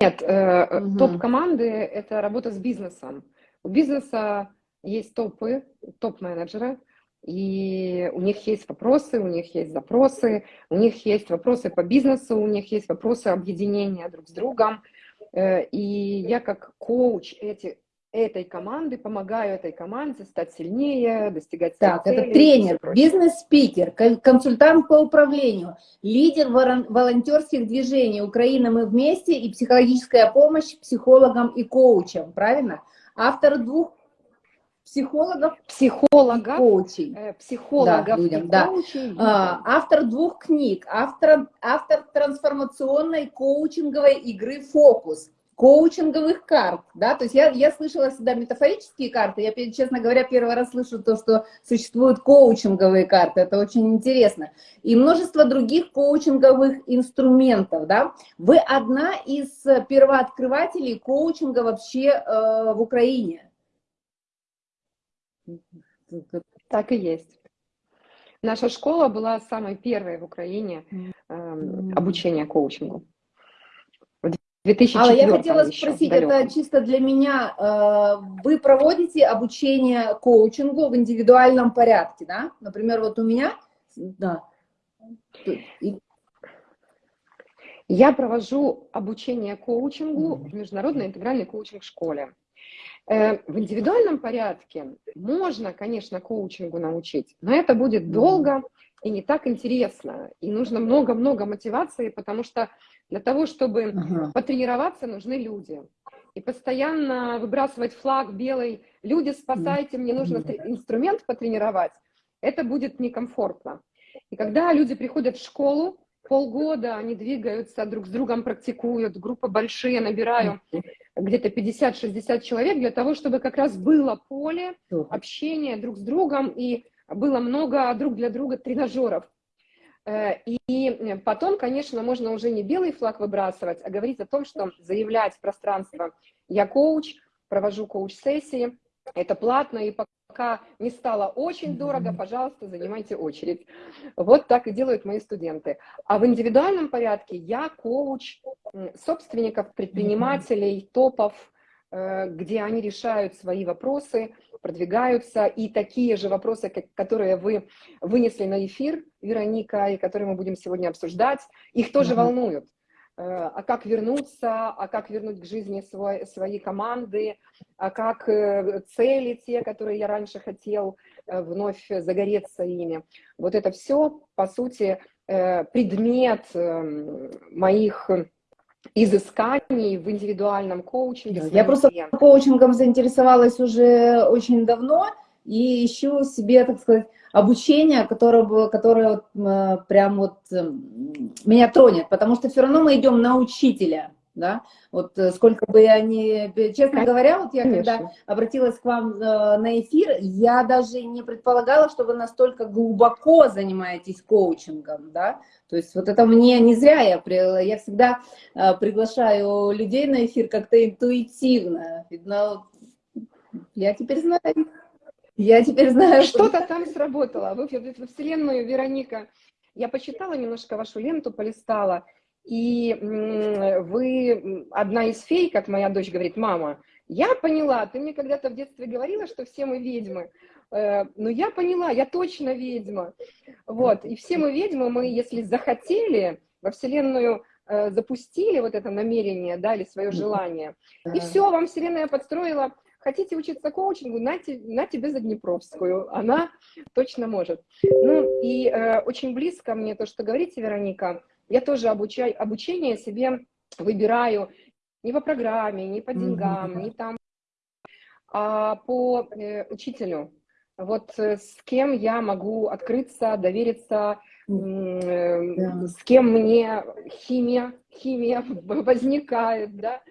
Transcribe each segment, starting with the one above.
Нет, э, угу. топ-команды – это работа с бизнесом. У бизнеса есть топы, топ-менеджеры, и у них есть вопросы, у них есть запросы, у них есть вопросы по бизнесу, у них есть вопросы объединения друг с другом. Э, и я как коуч эти, этой команды помогаю этой команде стать сильнее, достигать Так, целей, это тренер, бизнес-спикер, консультант по управлению, лидер волонтерских движений «Украина, мы вместе» и психологическая помощь психологам и коучам, правильно? Автор двух психологов, психологов, коучей. Э, психологов да, людям, и да. коучей. А, автор двух книг, автор, автор трансформационной коучинговой игры «Фокус», коучинговых карт, да, то есть я, я слышала всегда метафорические карты, я, честно говоря, первый раз слышу то, что существуют коучинговые карты, это очень интересно, и множество других коучинговых инструментов, да, вы одна из первооткрывателей коучинга вообще э, в Украине, так и есть. Наша школа была самой первой в Украине э, обучения коучингу. В 2004 Алла, я хотела спросить, это чисто для меня. Э, вы проводите обучение коучингу в индивидуальном порядке, да? Например, вот у меня, да. Я провожу обучение коучингу в международной интегральной коучинг-школе. Э, в индивидуальном порядке можно, конечно, коучингу научить, но это будет долго и не так интересно. И нужно много-много мотивации, потому что для того, чтобы ага. потренироваться, нужны люди. И постоянно выбрасывать флаг белый, люди, спасайте, мне нужно инструмент потренировать, это будет некомфортно. И когда люди приходят в школу, полгода они двигаются, друг с другом практикуют, группы большие, набираю где-то 50-60 человек для того, чтобы как раз было поле общения друг с другом и было много друг для друга тренажеров. Э, и потом, конечно, можно уже не белый флаг выбрасывать, а говорить о том, что заявлять в пространство «я коуч», провожу коуч-сессии, это платно, и пока не стало очень дорого, пожалуйста, занимайте очередь. Вот так и делают мои студенты. А в индивидуальном порядке я коуч собственников, предпринимателей, топов, э, где они решают свои вопросы, продвигаются, и такие же вопросы, которые вы вынесли на эфир, Вероника, и которые мы будем сегодня обсуждать, их тоже волнуют. Э, а как вернуться, а как вернуть к жизни свой, свои команды, а как э, цели те, которые я раньше хотел, э, вновь загореться ими. Вот это все, по сути, предмет моих изысканий в индивидуальном коучинге. Я просто коучингом заинтересовалась уже очень давно и ищу себе, так сказать, обучение, которое, которое вот, прям вот э, меня тронет, потому что все равно мы идем на учителя, да, вот э, сколько бы я не, честно говоря, вот я Конечно. когда обратилась к вам на эфир, я даже не предполагала, что вы настолько глубоко занимаетесь коучингом, да, то есть вот это мне не зря, я, я всегда приглашаю людей на эфир как-то интуитивно, видно, я теперь знаю. Я теперь знаю. Что-то там сработало. Вы в Вселенную, Вероника. Я почитала немножко вашу ленту, полистала. И вы одна из фей, как моя дочь говорит, мама, я поняла, ты мне когда-то в детстве говорила, что все мы ведьмы. Э, но я поняла, я точно ведьма. Вот, и все мы ведьмы, мы, если захотели, во Вселенную э, запустили вот это намерение, дали свое желание, и все, вам Вселенная подстроила Хотите учиться коучингу, на, на тебе Заднепровскую, она точно может. Ну и э, очень близко мне то, что говорите, Вероника, я тоже обучаю, обучение себе выбираю не по программе, не по деньгам, mm -hmm. не там, а по э, учителю. Вот э, с кем я могу открыться, довериться, э, yeah. с кем мне химия, химия возникает, да,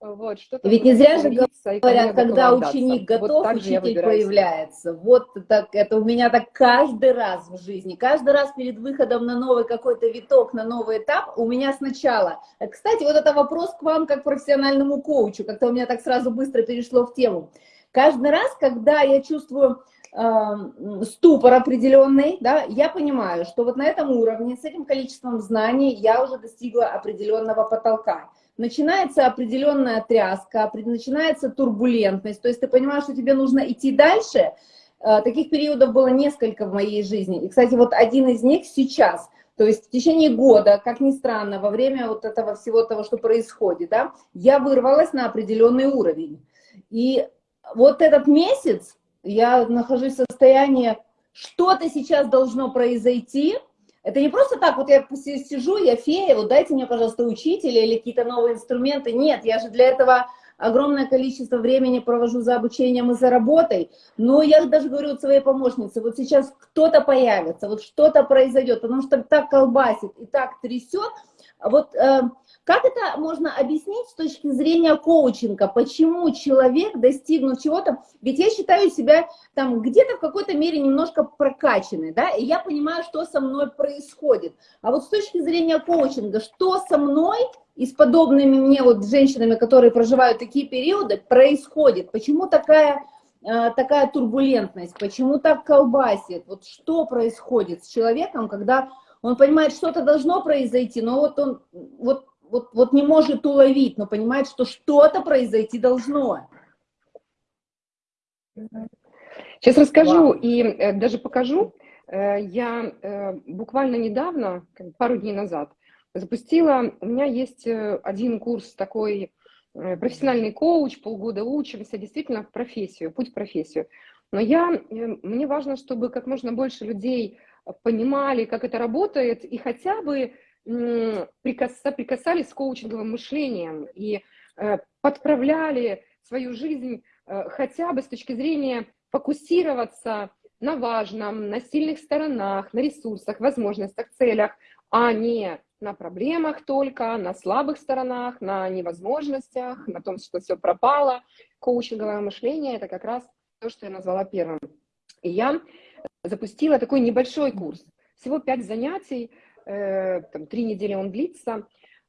вот, Ведь не зря же говорят, когда ученик готов, вот учитель появляется. Вот так, это у меня так каждый раз в жизни. Каждый раз перед выходом на новый какой-то виток, на новый этап, у меня сначала. Кстати, вот это вопрос к вам как профессиональному коучу, как-то у меня так сразу быстро перешло в тему. Каждый раз, когда я чувствую э, ступор определенный, да, я понимаю, что вот на этом уровне, с этим количеством знаний я уже достигла определенного потолка. Начинается определенная тряска, начинается турбулентность, то есть ты понимаешь, что тебе нужно идти дальше. Э, таких периодов было несколько в моей жизни. И, кстати, вот один из них сейчас. То есть в течение года, как ни странно, во время вот этого всего того, что происходит, да, я вырвалась на определенный уровень. И вот этот месяц я нахожусь в состоянии, что-то сейчас должно произойти, это не просто так, вот я сижу, я фея, вот дайте мне, пожалуйста, учителя или какие-то новые инструменты. Нет, я же для этого огромное количество времени провожу за обучением и за работой. Но я даже говорю вот своей помощнице, вот сейчас кто-то появится, вот что-то произойдет, потому что так колбасит и так трясет. Вот э, как это можно объяснить с точки зрения коучинга? Почему человек, достигнув чего-то, ведь я считаю себя там где-то в какой-то мере немножко прокачанной, да, и я понимаю, что со мной происходит. А вот с точки зрения коучинга, что со мной и с подобными мне вот женщинами, которые проживают такие периоды, происходит? Почему такая э, такая турбулентность, почему так колбасит, вот что происходит с человеком, когда он понимает, что-то должно произойти, но вот он вот вот, вот не может уловить, но понимает, что что-то произойти должно. Сейчас расскажу Вау. и э, даже покажу. Э, я э, буквально недавно, пару дней назад, запустила, у меня есть э, один курс такой, э, профессиональный коуч, полгода учимся, действительно в профессию, путь в профессию. Но я, э, мне важно, чтобы как можно больше людей понимали, как это работает, и хотя бы прикасались с коучинговым мышлением и э, подправляли свою жизнь э, хотя бы с точки зрения фокусироваться на важном, на сильных сторонах, на ресурсах, возможностях, целях, а не на проблемах только, на слабых сторонах, на невозможностях, на том, что все пропало. Коучинговое мышление – это как раз то, что я назвала первым. И я запустила такой небольшой курс, всего пять занятий, там, три недели он длится,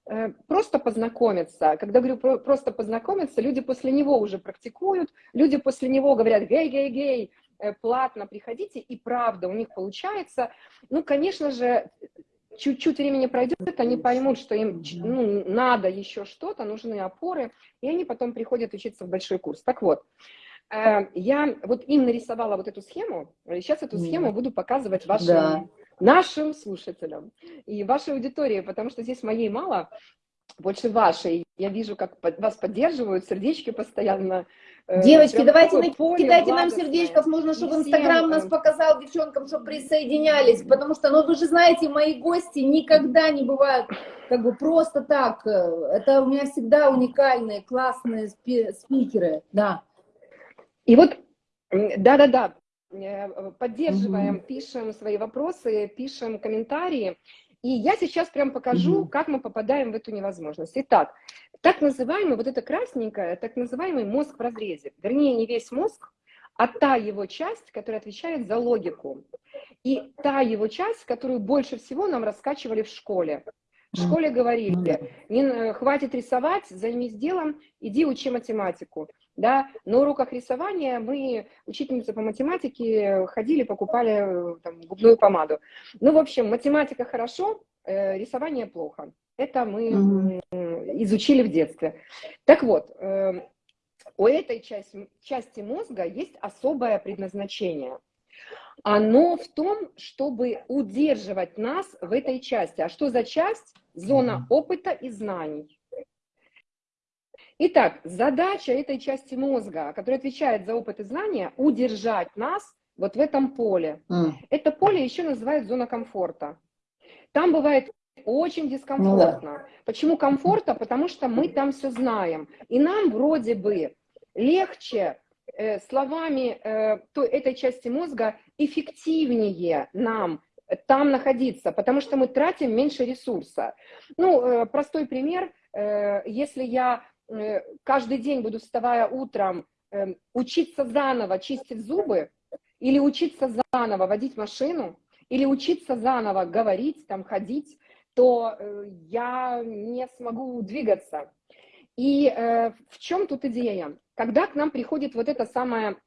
э, просто познакомиться. Когда говорю просто познакомиться, люди после него уже практикуют, люди после него говорят «гей, гей, гей», э, платно приходите, и правда у них получается. Ну, конечно же, чуть-чуть времени пройдет, они поймут, что им ну, надо еще что-то, нужны опоры, и они потом приходят учиться в большой курс. Так вот, я вот им нарисовала вот эту схему, сейчас эту схему буду показывать вашим да нашим слушателям и вашей аудитории, потому что здесь моей мало, больше вашей. Я вижу, как вас поддерживают, сердечки постоянно. Э, Девочки, давайте кидайте нам сердечков, нужно, чтобы Инстаграм нас показал девчонкам, чтобы присоединялись, потому что, ну, вы же знаете, мои гости никогда не бывают как бы просто так. Это у меня всегда уникальные, классные спикеры, да. И вот, да-да-да, поддерживаем, угу. пишем свои вопросы, пишем комментарии. И я сейчас прям покажу, угу. как мы попадаем в эту невозможность. Итак, так называемый, вот это красненькое, так называемый мозг в разрезе. Вернее, не весь мозг, а та его часть, которая отвечает за логику. И та его часть, которую больше всего нам раскачивали в школе. В школе говорили, ну не, хватит рисовать, займись делом, иди учи математику да, на уроках рисования мы, учительницы по математике, ходили, покупали там, губную помаду. Ну, в общем, математика хорошо, э, рисование плохо. Это мы mm -hmm. изучили в детстве. Так вот, э, у этой части, части мозга есть особое предназначение. Оно в том, чтобы удерживать нас в этой части. А что за часть? Зона опыта и знаний. Итак, задача этой части мозга, которая отвечает за опыт и знания, удержать нас вот в этом поле. Mm. Это поле еще называют зона комфорта. Там бывает очень дискомфортно. Ну, да. Почему комфорта? Потому что мы там все знаем. И нам вроде бы легче э, словами э, той, этой части мозга эффективнее нам там находиться, потому что мы тратим меньше ресурса. Ну, э, простой пример. Э, если я каждый день буду, вставая утром, эм, учиться заново чистить зубы, или учиться заново водить машину, или учиться заново говорить, там, ходить, то э, я не смогу двигаться. И э, в чем тут идея? Когда к нам приходит вот это самое,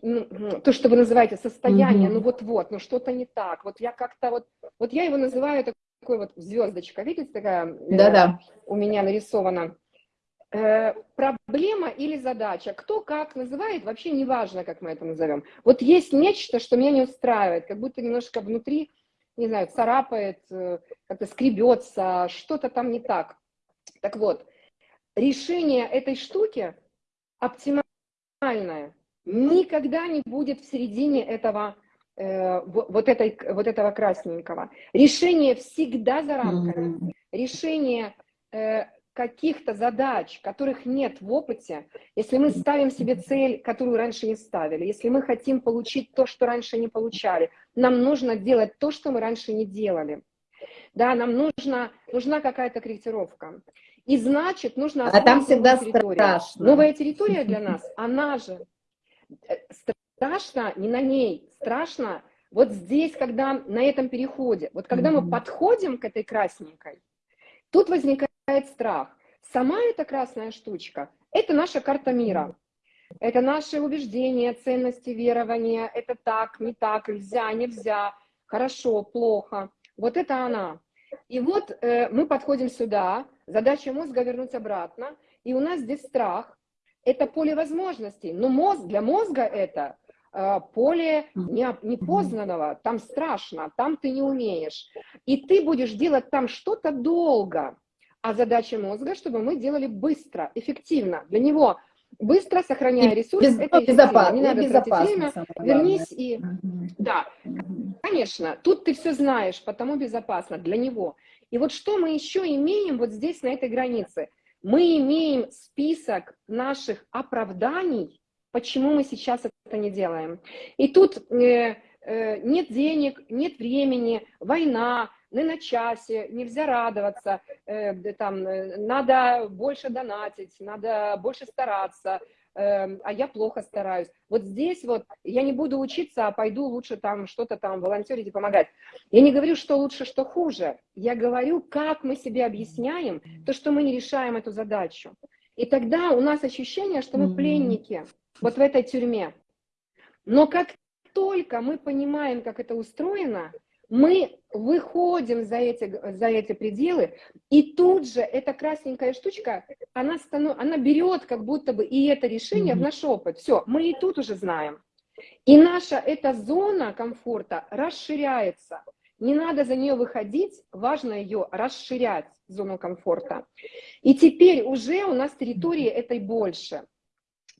то, что вы называете состояние, mm -hmm. ну вот-вот, ну что-то не так, вот я как-то вот, вот я его называю такой вот звездочка, видите, такая да -да. у меня нарисована. Э, проблема или задача. Кто как называет, вообще не важно, как мы это назовем. Вот есть нечто, что меня не устраивает, как будто немножко внутри, не знаю, царапает, э, как-то скребется, что-то там не так. Так вот, решение этой штуки оптимальное никогда не будет в середине этого э, вот, этой, вот этого красненького. Решение всегда за рамками. Решение каких-то задач, которых нет в опыте, если мы ставим себе цель, которую раньше не ставили, если мы хотим получить то, что раньше не получали, нам нужно делать то, что мы раньше не делали. Да, нам нужно, нужна какая-то корректировка. И значит, нужно... А там всегда территорию. страшно. Новая территория для нас, она же э, страшно не на ней, страшно вот здесь, когда на этом переходе, вот когда мы подходим к этой красненькой, тут возникает страх. Сама эта красная штучка – это наша карта мира. Это наши убеждения, ценности, верования. Это так, не так, нельзя, нельзя, хорошо, плохо. Вот это она. И вот э, мы подходим сюда, задача мозга вернуть обратно, и у нас здесь страх. Это поле возможностей, но мозг, для мозга это э, поле непознанного, там страшно, там ты не умеешь. И ты будешь делать там что-то долго, а задача мозга, чтобы мы делали быстро, эффективно. Для него быстро, сохраняя ресурс, без, это безопасно, не надо тратить время, вернись и... Угу. Да, угу. конечно, тут ты все знаешь, потому безопасно для него. И вот что мы еще имеем вот здесь, на этой границе? Мы имеем список наших оправданий, почему мы сейчас это не делаем. И тут э, э, нет денег, нет времени, война, не на часе, нельзя радоваться, э, там, э, надо больше донатить, надо больше стараться, э, а я плохо стараюсь. Вот здесь вот я не буду учиться, а пойду лучше там что-то там волонтерить и помогать. Я не говорю, что лучше, что хуже. Я говорю, как мы себе объясняем то, что мы не решаем эту задачу. И тогда у нас ощущение, что мы пленники вот в этой тюрьме. Но как только мы понимаем, как это устроено, мы выходим за эти, за эти пределы, и тут же эта красненькая штучка, она, станов, она берет как будто бы и это решение mm -hmm. в наш опыт. Все, мы и тут уже знаем. И наша эта зона комфорта расширяется. Не надо за нее выходить, важно ее расширять, зону комфорта. И теперь уже у нас территории этой больше.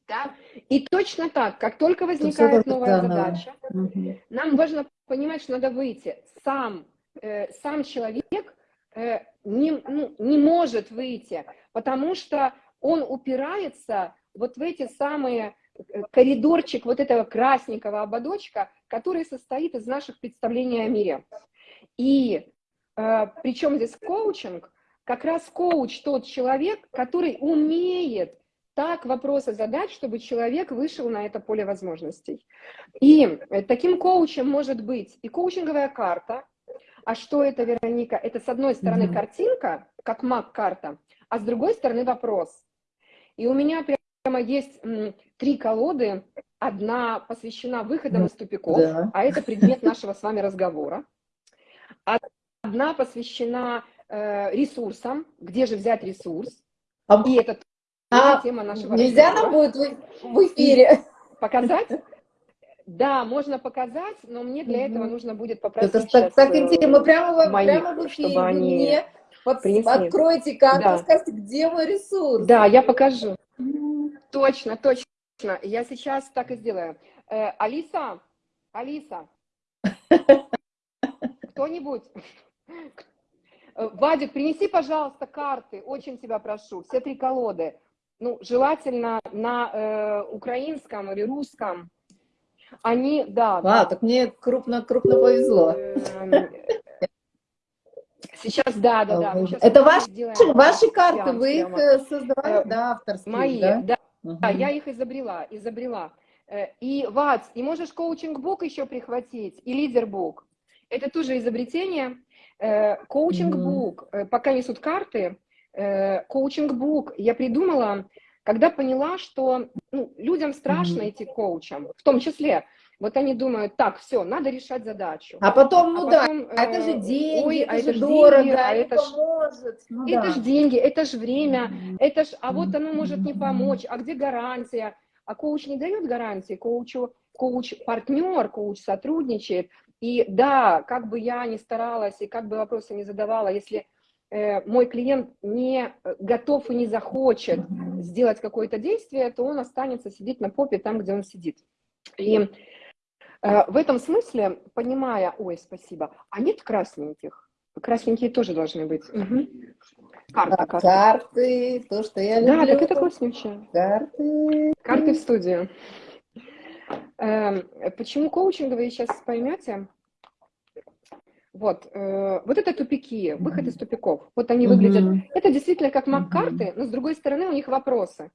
Да? И точно так, как только возникает новая задача, угу. нам важно понимать, что надо выйти. Сам, э, сам человек э, не, ну, не может выйти, потому что он упирается вот в эти самые э, коридорчик вот этого красненького ободочка, который состоит из наших представлений о мире. И э, причем здесь коучинг, как раз коуч тот человек, который умеет так вопросы задать, чтобы человек вышел на это поле возможностей. И э, таким коучем может быть и коучинговая карта. А что это, Вероника? Это с одной стороны mm -hmm. картинка, как маг-карта, а с другой стороны вопрос. И у меня прямо есть три колоды. Одна посвящена выходам из тупиков, да. а это предмет нашего с вами разговора. Одна посвящена э, ресурсам, где же взять ресурс. А... И это а тема нашего нельзя разговора. нам будет в, в эфире показать? Да, можно показать, но мне для этого нужно будет попросить Это так, так интересно, мы прямо, моих, прямо в эфире, чтобы они мне под, откройте карту, да. скажите, где мой ресурс. Да, я покажу. Точно, точно. Я сейчас так и сделаю. Э, Алиса, Алиса, кто-нибудь, э, Вадик, принеси, пожалуйста, карты, очень тебя прошу, все три колоды ну, желательно на э, украинском или русском, они, да. А, да. так мне крупно, крупно повезло. Эм, сейчас, да, да, да. Это ваши, ваши карты, вы их э, создавали, э, да, авторские, Мои, да? да, угу. да, я их изобрела, изобрела. Э, и, Вац, и можешь коучинг-бук еще прихватить, и лидер-бук. Это тоже изобретение. Коучинг-бук, пока несут карты, Э, коучинг-бук я придумала, когда поняла, что ну, людям страшно идти коучам, в том числе. Вот они думают, так, все, надо решать задачу. А потом, ну а да, потом, а это же э, деньги, ой, это а же это ж дорого, деньги, а не это ж- поможет. Ну это да. же деньги, это же время, это ж, а вот оно может не помочь, а где гарантия? А коуч не дает гарантии, коучу, коуч партнер, коуч сотрудничает. И да, как бы я ни старалась и как бы вопросы не задавала, если э, мой клиент не э, готов и не захочет сделать какое-то действие, то он останется сидеть на попе там, где он сидит. И э, в этом смысле, понимая, ой, спасибо, а нет красненьких? Красненькие тоже должны быть. Мгм. Карта, А, карта. Карты, то, что я Да, люблю. так это класснючее. Карты. Карты в студию. Эм, Почему коучинговые сейчас поймете? Вот, э, вот это тупики, выход из тупиков. Вот они выглядят. Мгм. Это действительно как Мгм. маг-карты, но с другой стороны у них вопросы.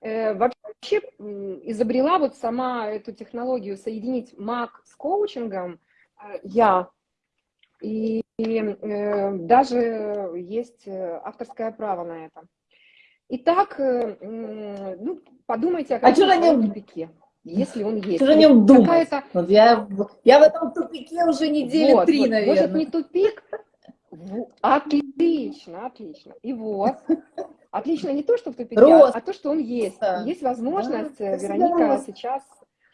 Э, Вообще изобрела вот сама эту технологию соединить маг с коучингом э, я. И и, э, даже есть э, авторское право на это. Итак, э, ну, подумайте о А чё каком на нем- тупике, если он есть. Что же о нем думать? Вот я, я в этом тупике уже недели вот, три, вот, наверное. Может, не тупик? Отлично, отлично. И вот. Отлично не то, что в тупике, а, Рост. а то, что он есть. Да. Есть возможность, Да, э, Вероника, рост. сейчас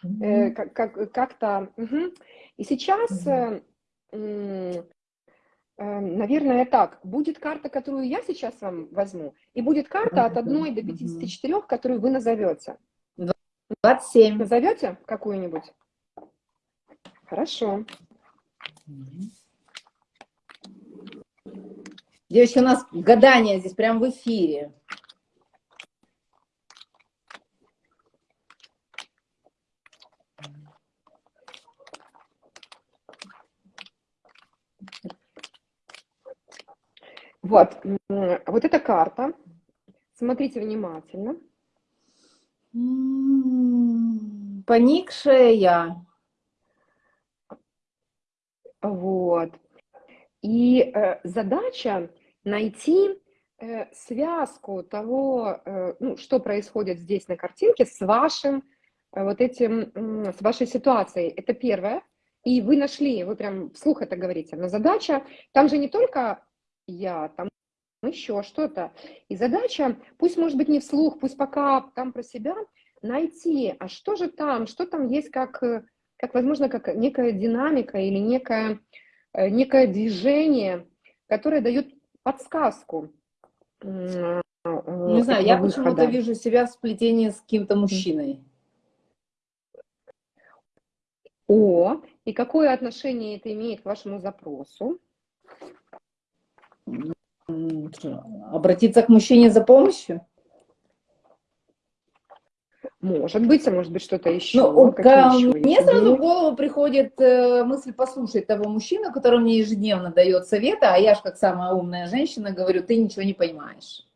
э, Мгм. как, как, как-то... мгм. И сейчас, Мгм. э, э, наверное, так. Будет карта, которую я сейчас вам возьму, и будет карта от 1 до Мгм. 54, которую вы назовете. 27. Назовете какую-нибудь? Хорошо. Девочки, у нас гадание здесь прям в эфире. Вот, вот эта карта. Смотрите внимательно. М, Поникшая я. Вот. И э, задача найти э, связку того, э, ну, что происходит здесь на картинке с вашим э, вот этим, м, с вашей ситуацией. Это первое. И вы нашли, вы прям вслух это говорите, но задача, там же не только я, там еще что-то. И задача, пусть может быть не вслух, пусть пока там про себя, найти, а что же там, что там есть как, э, как возможно, как некая динамика или некое, э, некое движение, которое дает подсказку. э, Не знаю, я почему-то вижу себя в сплетении с каким-то мужчиной. О, и какое отношение это имеет к вашему запросу? Обратиться к мужчине за помощью? Может быть, а может быть что-то еще. Ну, Какие ка- еще мне есть сразу идеи? в голову приходит э, мысль послушать того мужчину, который мне ежедневно дает советы, а я же как самая умная женщина говорю, ты ничего не понимаешь.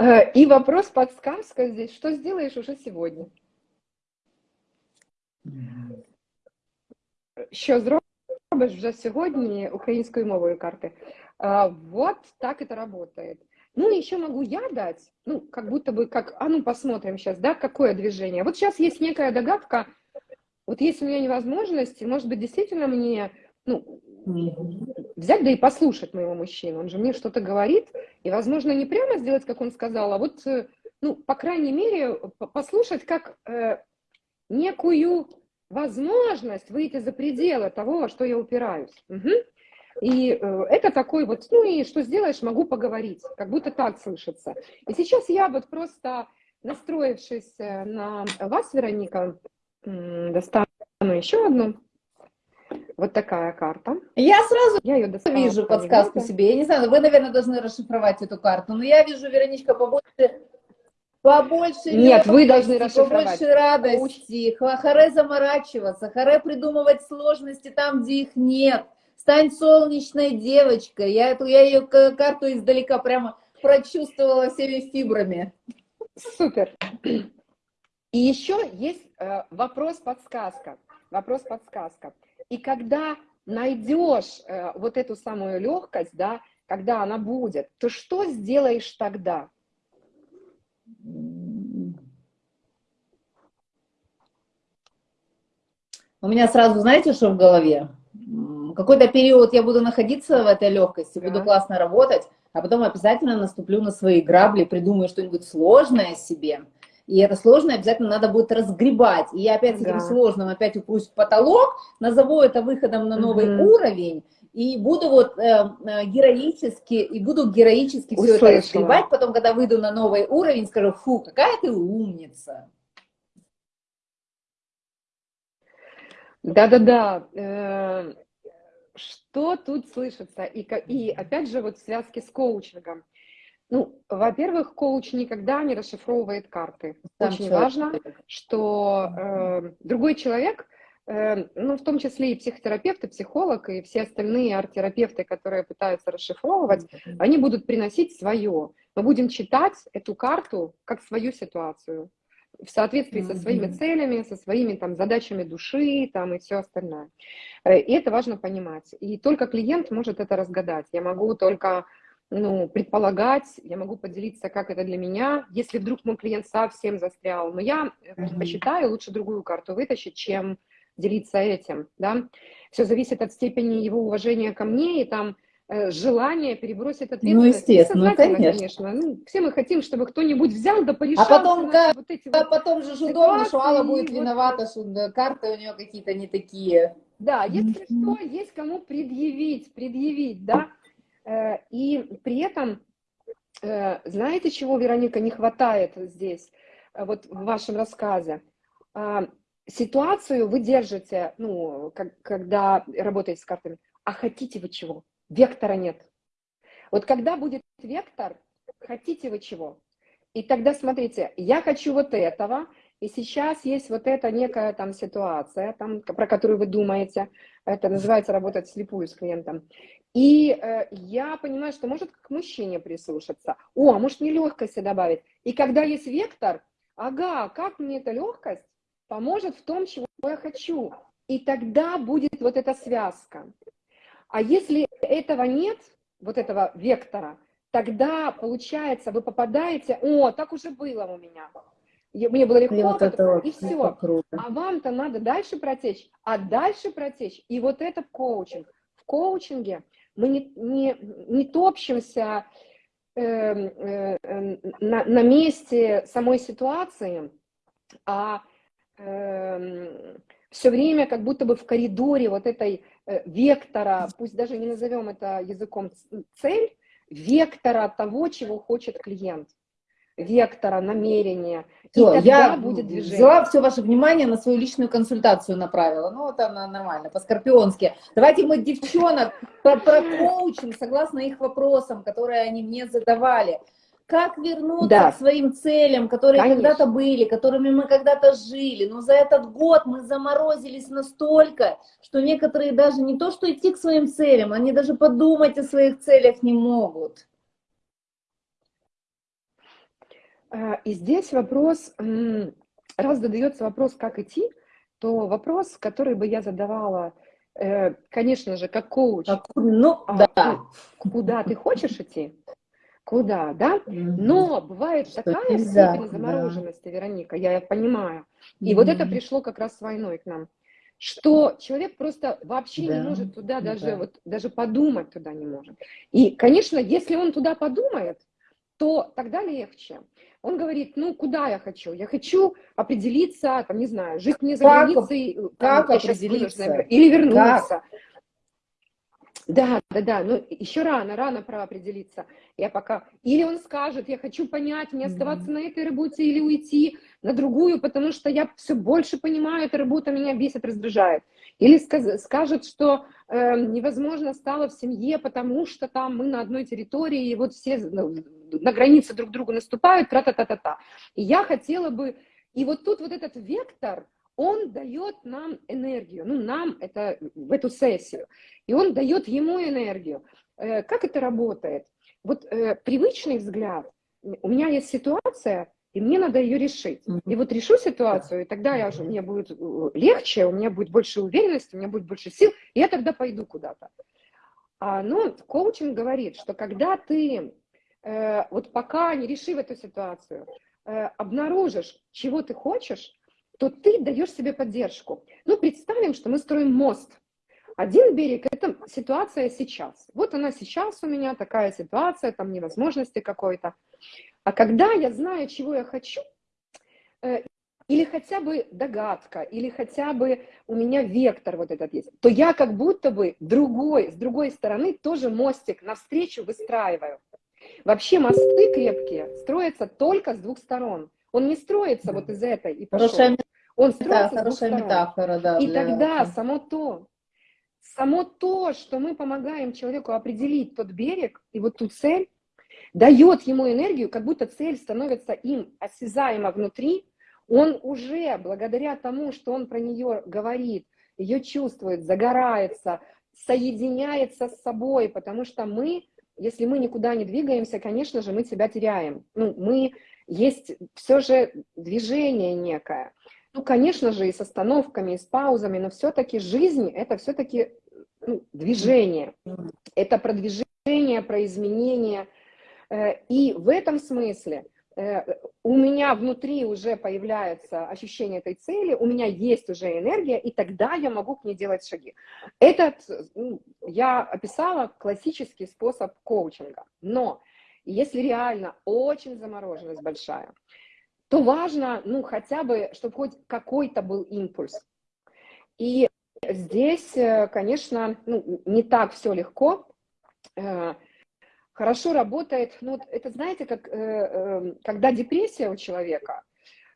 Е, І вопрос, подсказка здесь, что сделаешь уже сегодня? Що зробиш вже сьогодні українською мовою карти? А, Вот так это работает. Ну, еще могу я дать, ну, как будто бы, как, а ну, посмотрим сейчас, да, какое движение. Вот сейчас есть некая догадка, вот есть у меня невозможность, может быть, действительно мне, ну, взять да и послушать моего мужчину. Он же мне что-то говорит, и, возможно, не прямо сделать, как он сказал, а вот, э, ну, по крайней мере, по- послушать как э, некую возможность выйти за пределы того, во что я упираюсь. Мгм. И э, это такой вот, ну и что сделаешь, могу поговорить, как будто так слышится. И сейчас я вот просто, настроившись э, на вас, Вероника, достану еще одну. Вот такая карта. Я сразу Я ее достала. вижу подсказку себе. Я не знаю, вы, наверное, должны расшифровать эту карту, но я вижу, Вероничка, побольше, побольше Нет, вы должны расшифровать. побольше радости, Ха- харе заморачиваться, харе придумывать сложности там, где их нет. Стань солнечной девочкой. Я, эту, я ее карту издалека прямо прочувствовала всеми фибрами. Супер. И еще есть э, вопрос-подсказка. Вопрос-подсказка. И когда найдешь э, вот эту самую легкость, да, когда она будет, то что сделаешь тогда? У меня сразу, знаете, что в голове? Какой-то период я буду находиться в этой легкости, да. буду классно работать, а потом обязательно наступлю на свои грабли, придумаю что-нибудь сложное себе. И это сложное обязательно надо будет разгребать. И я опять с этим да. сложным опять упрусь в потолок, назову это выходом на новый угу. уровень, и буду вот э, э, героически, и буду героически все это разгребать, потом, когда выйду на новый уровень, скажу, фу, какая ты умница. Да-да-да. Э, что тут слышится? И, и опять же, вот в связке с коучингом. Ну, во-первых, коуч никогда не расшифровывает карты. Очень человек. важно, что э, другой человек, ну, в том числе и психотерапевт, и психолог, и все остальные арт-терапевты, которые пытаются расшифровывать, они будут приносить свое. Мы будем читать эту карту как свою ситуацию в соответствии со своими целями, со своими там задачами души там и все остальное. Э, и это важно понимать. И только клиент может это разгадать. Я могу только ну, предполагать, я могу поделиться, как это для меня, если вдруг мой клиент совсем застрял. Но я предпочитаю лучше другую карту вытащить, чем делиться этим, да. Все зависит от степени его уважения ко мне и там э, желание перебросить ответственность. Ну, естественно, конечно. конечно. Ну, все мы хотим, чтобы кто-нибудь взял да порешал. А потом, как, вот эти а потом же удобно, что Алла будет вот... виновата, что карты у нее какие-то не такие. Да, если что, есть кому предъявить, предъявить, да. Э, и при этом, э, знаете, чего, Вероника, не хватает здесь, вот в вашем рассказе? Ситуацию вы держите, ну, когда работаете с картами, а хотите вы чего? Вектора нет. Вот когда будет вектор, хотите вы чего? И тогда смотрите, я хочу вот этого, и сейчас есть вот эта некая там ситуация, там, про которую вы думаете, это называется работать слепую с клиентом. И э, я понимаю, что может к мужчине прислушаться. О, а может мне легкости добавить. И когда есть вектор, ага, как мне эта легкость поможет в том, чего я хочу. И тогда будет вот эта связка. А если этого нет, вот этого вектора, тогда получается, вы попадаете, о, так уже было у меня. Мне было легко, вот это и все. Круто. А вам-то надо дальше протечь, а дальше протечь. И вот это коучинг. В коучинге мы не, не, не топчемся э, э, на, на месте самой ситуации, а э, все время как будто бы в коридоре вот этой э, вектора, пусть даже не назовем это языком цель, вектора того, чего хочет клиент вектора, намерения. Все, я будет движение. взяла все ваше внимание на свою личную консультацию направила. Ну, вот она нормально, по-скорпионски. Давайте мы девчонок про, про коучинг, согласно их вопросам, которые они мне задавали. Как вернуться да. к своим целям, которые когда-то были, которыми мы когда-то жили. Но за этот год мы заморозились настолько, что некоторые даже не то, что идти к своим целям, они даже подумать о своих целях не могут. А, и здесь вопрос, раз задается вопрос, как идти, то вопрос, который бы я задавала, э, конечно же, как коуч, ну, а, да. куда ты хочешь идти, куда, да? Но бывает Что такая степень замороженности, да. Вероника, я понимаю. И mm вот это пришло как раз с войной к нам, что человек просто вообще да. не может туда даже, да. вот, даже подумать туда не может. И, конечно, если он туда подумает, то тогда легче. Он говорит, ну, куда я хочу? Я хочу определиться, там, не знаю, жить не за как, границей, как там, определиться? или вернуться. Как? Да, да, да, но еще рано, рано про определиться. Я пока... Или он скажет, я хочу понять, мне оставаться mm -hmm. на этой работе или уйти на другую, потому что я все больше понимаю, эта работа меня бесит, раздражает. Или сказ скажет, что э, невозможно стало в семье, потому что там мы на одной территории, и вот все ну, на границе друг другу наступают, тра-та-та-та-та. И я хотела бы... И вот тут вот этот вектор, он дает нам энергию, ну, нам это в эту сессию, и он дает ему энергию. Э, как это работает? Вот э, привычный взгляд, у меня есть ситуация, и мне надо ее решить. И вот решу ситуацию, и тогда я уже, мне будет э, легче, у меня будет больше уверенности, у меня будет больше сил, и я тогда пойду куда-то. А, но коучинг говорит, что когда ты, э, вот пока не решив эту ситуацию, э, обнаружишь, чего ты хочешь, то ты даешь себе поддержку. Ну, представим, что мы строим мост. Один берег – это ситуация сейчас. Вот она сейчас у меня, такая ситуация, там невозможности какой-то. А когда я знаю, чего я хочу, э, или хотя бы догадка, или хотя бы у меня вектор вот этот есть, то я как будто бы другой, с другой стороны тоже мостик навстречу выстраиваю. Вообще мосты крепкие строятся только с двух сторон. Он не строится вот из этой и пошел. Хорошая, Он строится да, сторон. метафора, да. И для... тогда само то, само то, что мы помогаем человеку определить тот берег и вот ту цель, дает ему энергию, как будто цель становится им осязаемо внутри, он уже, благодаря тому, что он про нее говорит, ее чувствует, загорается, соединяется с собой, потому что мы, если мы никуда не двигаемся, конечно же, мы себя теряем. Ну, мы, есть все же движение некое. Ну, конечно же, и с остановками, и с паузами, но все-таки жизнь – это все-таки ну, движение. Это продвижение, про изменение. Э, и в этом смысле Э, у меня внутри уже появляется ощущение этой цели, у меня есть уже энергия, и тогда я могу к ней делать шаги. Этот, ну, я описала классический способ коучинга, но если реально очень замороженность большая, то важно, ну, хотя бы, чтобы хоть какой-то был импульс. И здесь, э, конечно, ну, не так все легко, э, хорошо работает, ну, это знаете, как, э, э, когда депрессия у человека,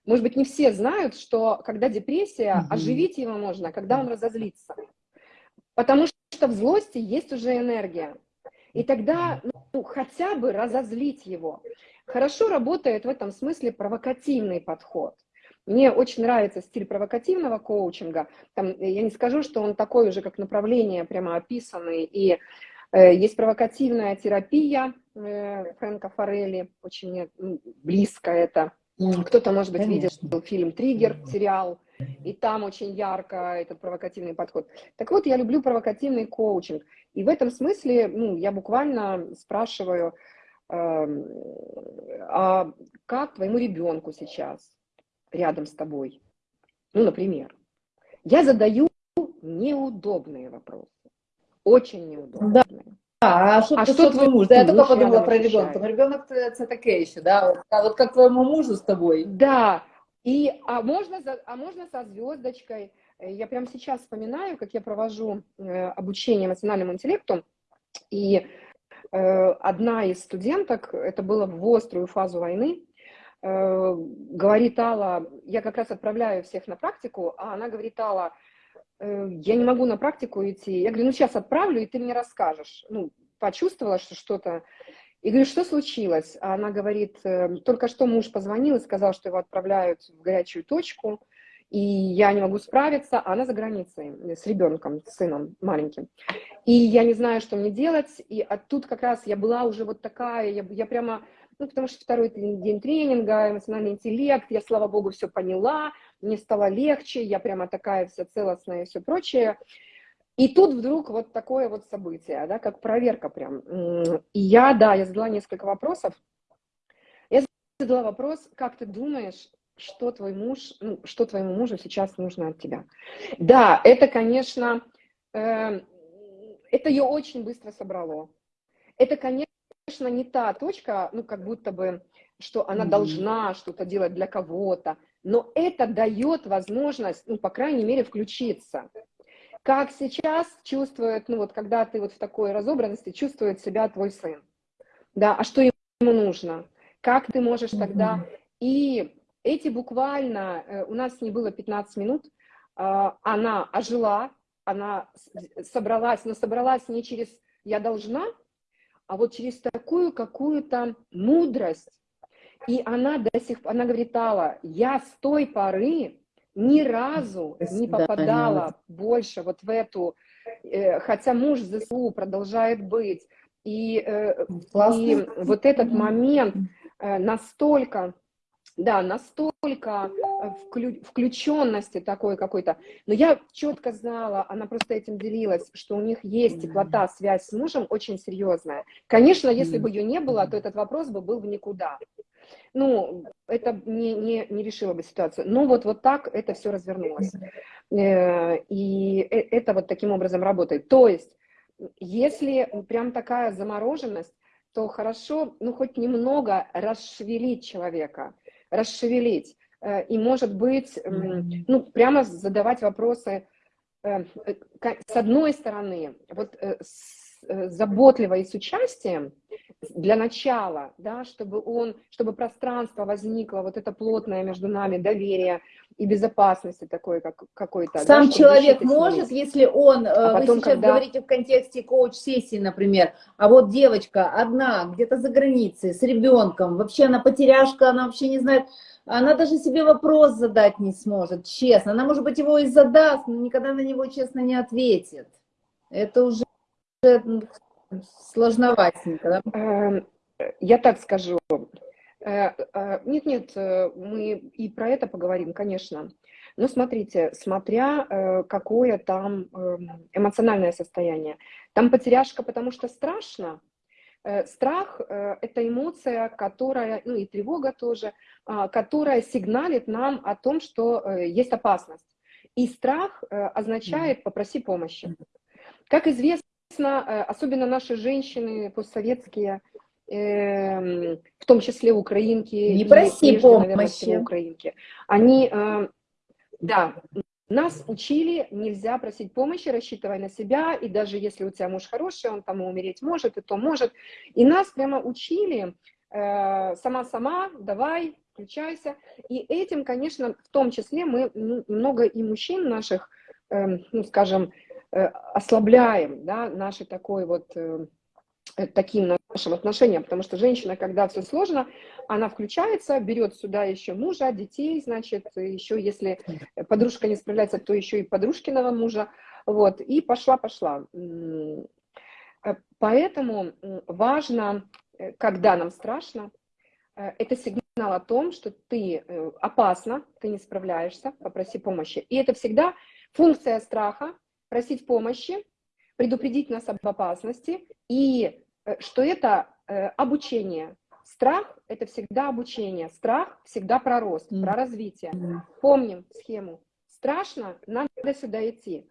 может быть, не все знают, что когда депрессия, угу. оживить его можно, когда он разозлится. Потому что в злости есть уже энергия. И тогда ну, хотя бы разозлить его. Хорошо работает в этом смысле провокативный подход. Мне очень нравится стиль провокативного коучинга. Там, я не скажу, что он такой уже как направление прямо описанный и Э, есть провокативная терапия э, Фрэнка Форелли, очень близко это. Кто-то, может быть, видел фильм «Триггер», сериал, и там очень ярко этот провокативный подход. Так вот, я люблю провокативный коучинг. И в этом смысле ну, я буквально спрашиваю, э, а как твоему ребенку сейчас рядом с тобой? Ну, например. Я задаю неудобные вопросы. Очень неудобно. Да. А що, а що твій муж? Да, я только подумала про ребенка. Но ребенок это таке еще, да? Вот, а вот как твоему мужу с тобой. Да. И, а, можно, а можно со звездочкой. Э, я прямо сейчас вспоминаю, как я провожу э, обучение эмоциональному интеллекту. И э, одна из студенток, это было в острую фазу войны, э, говорит Алла, я как раз отправляю всех на практику, а она говорит, Алла, я не могу на практику идти. Я говорю, ну сейчас отправлю, и ты мне расскажешь. Ну, почувствовала, что что-то... И говорю, что случилось? А она говорит, «Э, только что муж позвонил и сказал, что его отправляют в горячую точку, и я не могу справиться, а она за границей с ребенком, с сыном маленьким. И я не знаю, что мне делать, и а тут как раз я была уже вот такая, я, я прямо, ну, потому что второй день тренинга, эмоциональный интеллект, я, слава богу, все поняла, мне стало легче, я прямо такая вся целостная и все прочее. И тут вдруг вот такое вот событие, да, как проверка прям. И я, да, я задала несколько вопросов. Я задала вопрос, как ты думаешь, что твой муж, ну, что твоему мужу сейчас нужно от тебя? Да, это, конечно, э, это ее очень быстро собрало. Это, конечно, не та точка, ну, как будто бы, что она должна что-то делать для кого-то но это дает возможность, ну, по крайней мере, включиться. Как сейчас чувствует, ну, вот когда ты вот в такой разобранности, чувствует себя твой сын, да, а что ему нужно, как ты можешь тогда, и эти буквально, э, у нас не было 15 минут, а, она ожила, она собралась, но собралась не через «я должна», а вот через такую какую-то мудрость, и она до сих пор, она говорит, Алла, я с той поры ни разу не попадала да, больше вот в эту, э, хотя муж ЗСУ продолжает быть, и, э, и вот этот момент э, настолько, да, настолько вклю, включенности такой какой-то, но я четко знала, она просто этим делилась, что у них есть теплота, связь с мужем очень серьезная. Конечно, если бы ее не было, то этот вопрос бы был в никуда. Ну, это не, не, не решило бы ситуацию. Но вот, вот так это все развернулось. Э, и это вот таким образом работает. То есть, если прям такая замороженность, то хорошо, ну, хоть немного расшевелить человека, расшевелить. Э, и, может быть, ну, прямо задавать вопросы, э, с одной стороны, вот заботливо и с участием, для начала, да, чтобы он, чтобы пространство возникло, вот это плотное между нами доверие и безопасности такое как какой-то. Сам да, человек может, если он, а вы потом, сейчас когда... говорите в контексте коуч-сессии, например, а вот девочка одна, где-то за границей, с ребенком, вообще она потеряшка, она вообще не знает, она даже себе вопрос задать не сможет, честно. Она, может быть, его и задаст, но никогда на него честно не ответит. Это уже сложноватенько, да? Эм, я так скажу. Нет-нет, э, э, мы и про это поговорим, конечно. Но смотрите, смотря э, какое там эм, эмоциональное состояние. Там потеряшка, потому что страшно. Страх – это эмоция, которая, ну и тревога тоже, а, которая сигналит нам о том, что есть опасность. И страх означает «попроси помощи». Как известно, Э, особенно наши женщины постсоветские, эм, в том числе украинки, не проси прежде, помощи. Наверное, всего украинки, они, э, да, нас учили, нельзя просить помощи, рассчитывая на себя, и даже если у тебя муж хороший, он там умереть может, и то может. И нас прямо учили, э, сама-сама, давай, включайся. И этим, конечно, в том числе мы ну, много и мужчин наших, эм, ну, скажем, Э, ослабляем да, наши такой вот, э, э, таким нашим отношениям, потому что женщина, когда все сложно, она включается, берет сюда еще мужа, детей, значит, еще если подружка не справляется, то еще и подружкиного мужа, вот, и пошла-пошла. Поэтому важно, когда нам страшно, это сигнал о том, что ты опасно, ты не справляешься, попроси помощи. И это всегда функция страха, просить помощи, предупредить нас об опасности, и э, что это э, обучение. Страх – это всегда обучение, страх всегда про рост, mm. про развитие. Mm. Помним схему. Страшно, надо сюда идти.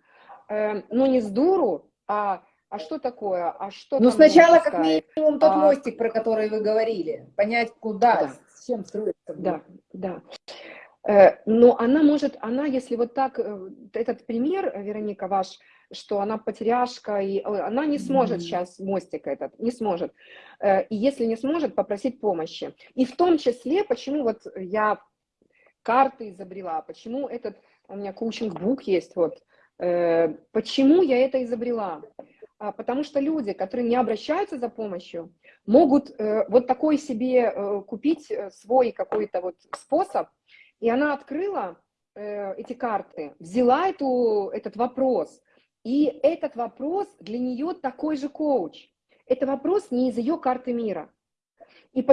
Э, но не с дуру, а а что такое? А что ну, сначала, как минимум, тот а... мостик, про который вы говорили. Понять, куда, да. с чем строиться. Да, да. Э, но она может, она, если вот так, э, этот пример, Вероника, ваш, что она потеряшка, и э, она не сможет mm -hmm. сейчас мостик этот, не сможет. И если не сможет, попросить помощи. И в том числе, почему вот я карты изобрела, почему этот, у меня коучинг-бук есть, вот, почему я это изобрела? А, потому что люди, которые не обращаются за помощью, могут вот такой себе купить свой какой-то вот способ, и она открыла э, эти карты, взяла эту, этот вопрос, и этот вопрос для нее такой же коуч. Это вопрос не из ее карты мира. И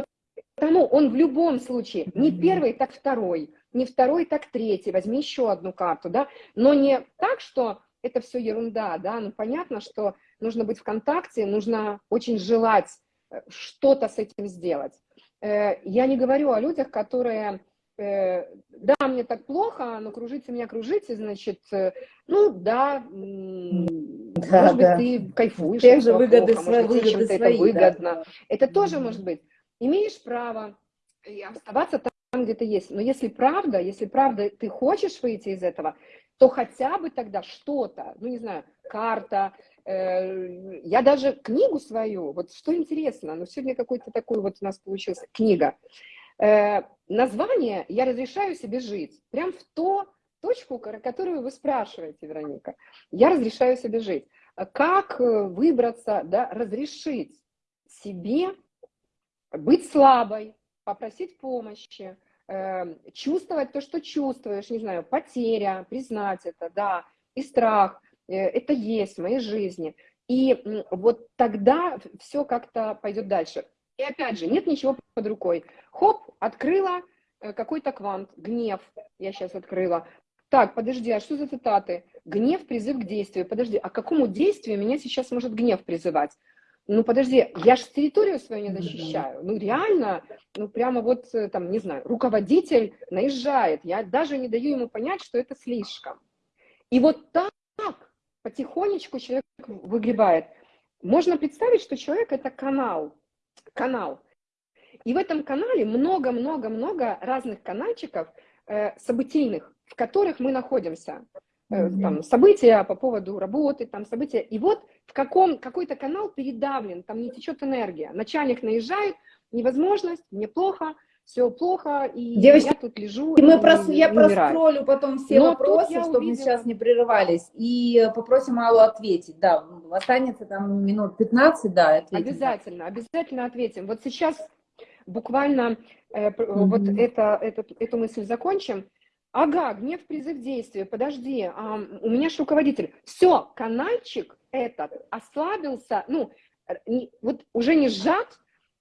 потому он в любом случае не первый, так второй, не второй, так третий, возьми еще одну карту, да, но не так, что это все ерунда, да, ну понятно, что нужно быть в контакте, нужно очень желать э, что-то с этим сделать. Э, я не говорю о людях, которые Э, да, мне так плохо, но кружите меня, кружите, значит, э, ну да, да может да. быть, ты кайфуешь. Тех же выгоды, плохо, свои, может, выгоды свои, это выгодно. Да. Это тоже может быть. Имеешь право оставаться там, где ты есть. Но если правда, если правда ты хочешь выйти из этого, то хотя бы тогда что-то, ну не знаю, карта, э, я даже книгу свою, вот что интересно, ну сегодня какой-то такой вот у нас получился книга, Э, название «Я разрешаю себе жить» прям в ту точку, которую вы спрашиваете, Вероника. «Я разрешаю себе жить». Как э, выбраться, да, разрешить себе быть слабой, попросить помощи, э, чувствовать то, что чувствуешь, не знаю, потеря, признать это, да, и страх, это есть в моей жизни. И вот тогда все как-то пойдет дальше. И опять же, нет ничего под рукой. Хоп, открыла э, какой-то квант, гнев, я сейчас открыла. Так, подожди, а что за цитаты? Гнев, призыв к действию. Подожди, а к какому действию меня сейчас может гнев призывать? ну подожди, я же территорию свою не защищаю. Ну реально, ну прямо вот э, там, не знаю, руководитель наезжает, я даже не даю ему понять, что это слишком. И вот так потихонечку человек выгребает. Можно представить, что человек это канал, канал. И в этом канале много-много-много разных канальчиков э, событийных, в которых мы находимся. Э, там, события по поводу работы, там события. И вот в каком какой-то канал передавлен, там не течет энергия. Начальник наезжает, невозможность, мне плохо, все плохо, и Девочки, я тут лежу. И мы и, прос, я умираю. проскроллю потом все Но вопросы, тут я чтобы мы увидела- сейчас не прерывались, и попросим Аллу ответить. Да, останется там минут 15, да, ответим. Обязательно, обязательно ответим. Вот сейчас буквально э, пр- Мгм. вот это, это, эту мысль закончим. Ага, гнев, призыв действия, подожди, а, у меня же руководитель. Все, канальчик этот ослабился, ну, не- вот уже не сжат,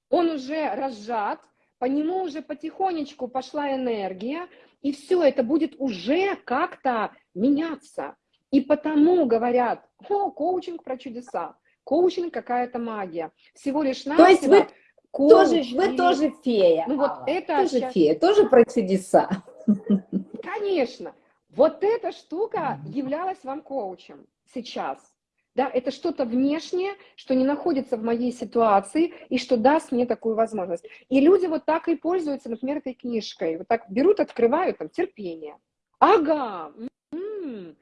он уже разжат, по нему уже потихонечку пошла энергия, и все, это будет уже как-то меняться. И потому говорят, о, коучинг про чудеса, коучинг какая-то магия. Всего лишь То есть вы коуч тоже, вы или- тоже фея, Ну вот Алла, это тоже щас- фея, тоже про чудеса. Конечно. Вот эта штука являлась вам коучем сейчас. Да, это что-то внешнее, что не находится в моей ситуации и что даст мне такую возможность. И люди вот так и пользуются, например, этой книжкой. Вот так берут, открывают, там, терпение. Ага, м,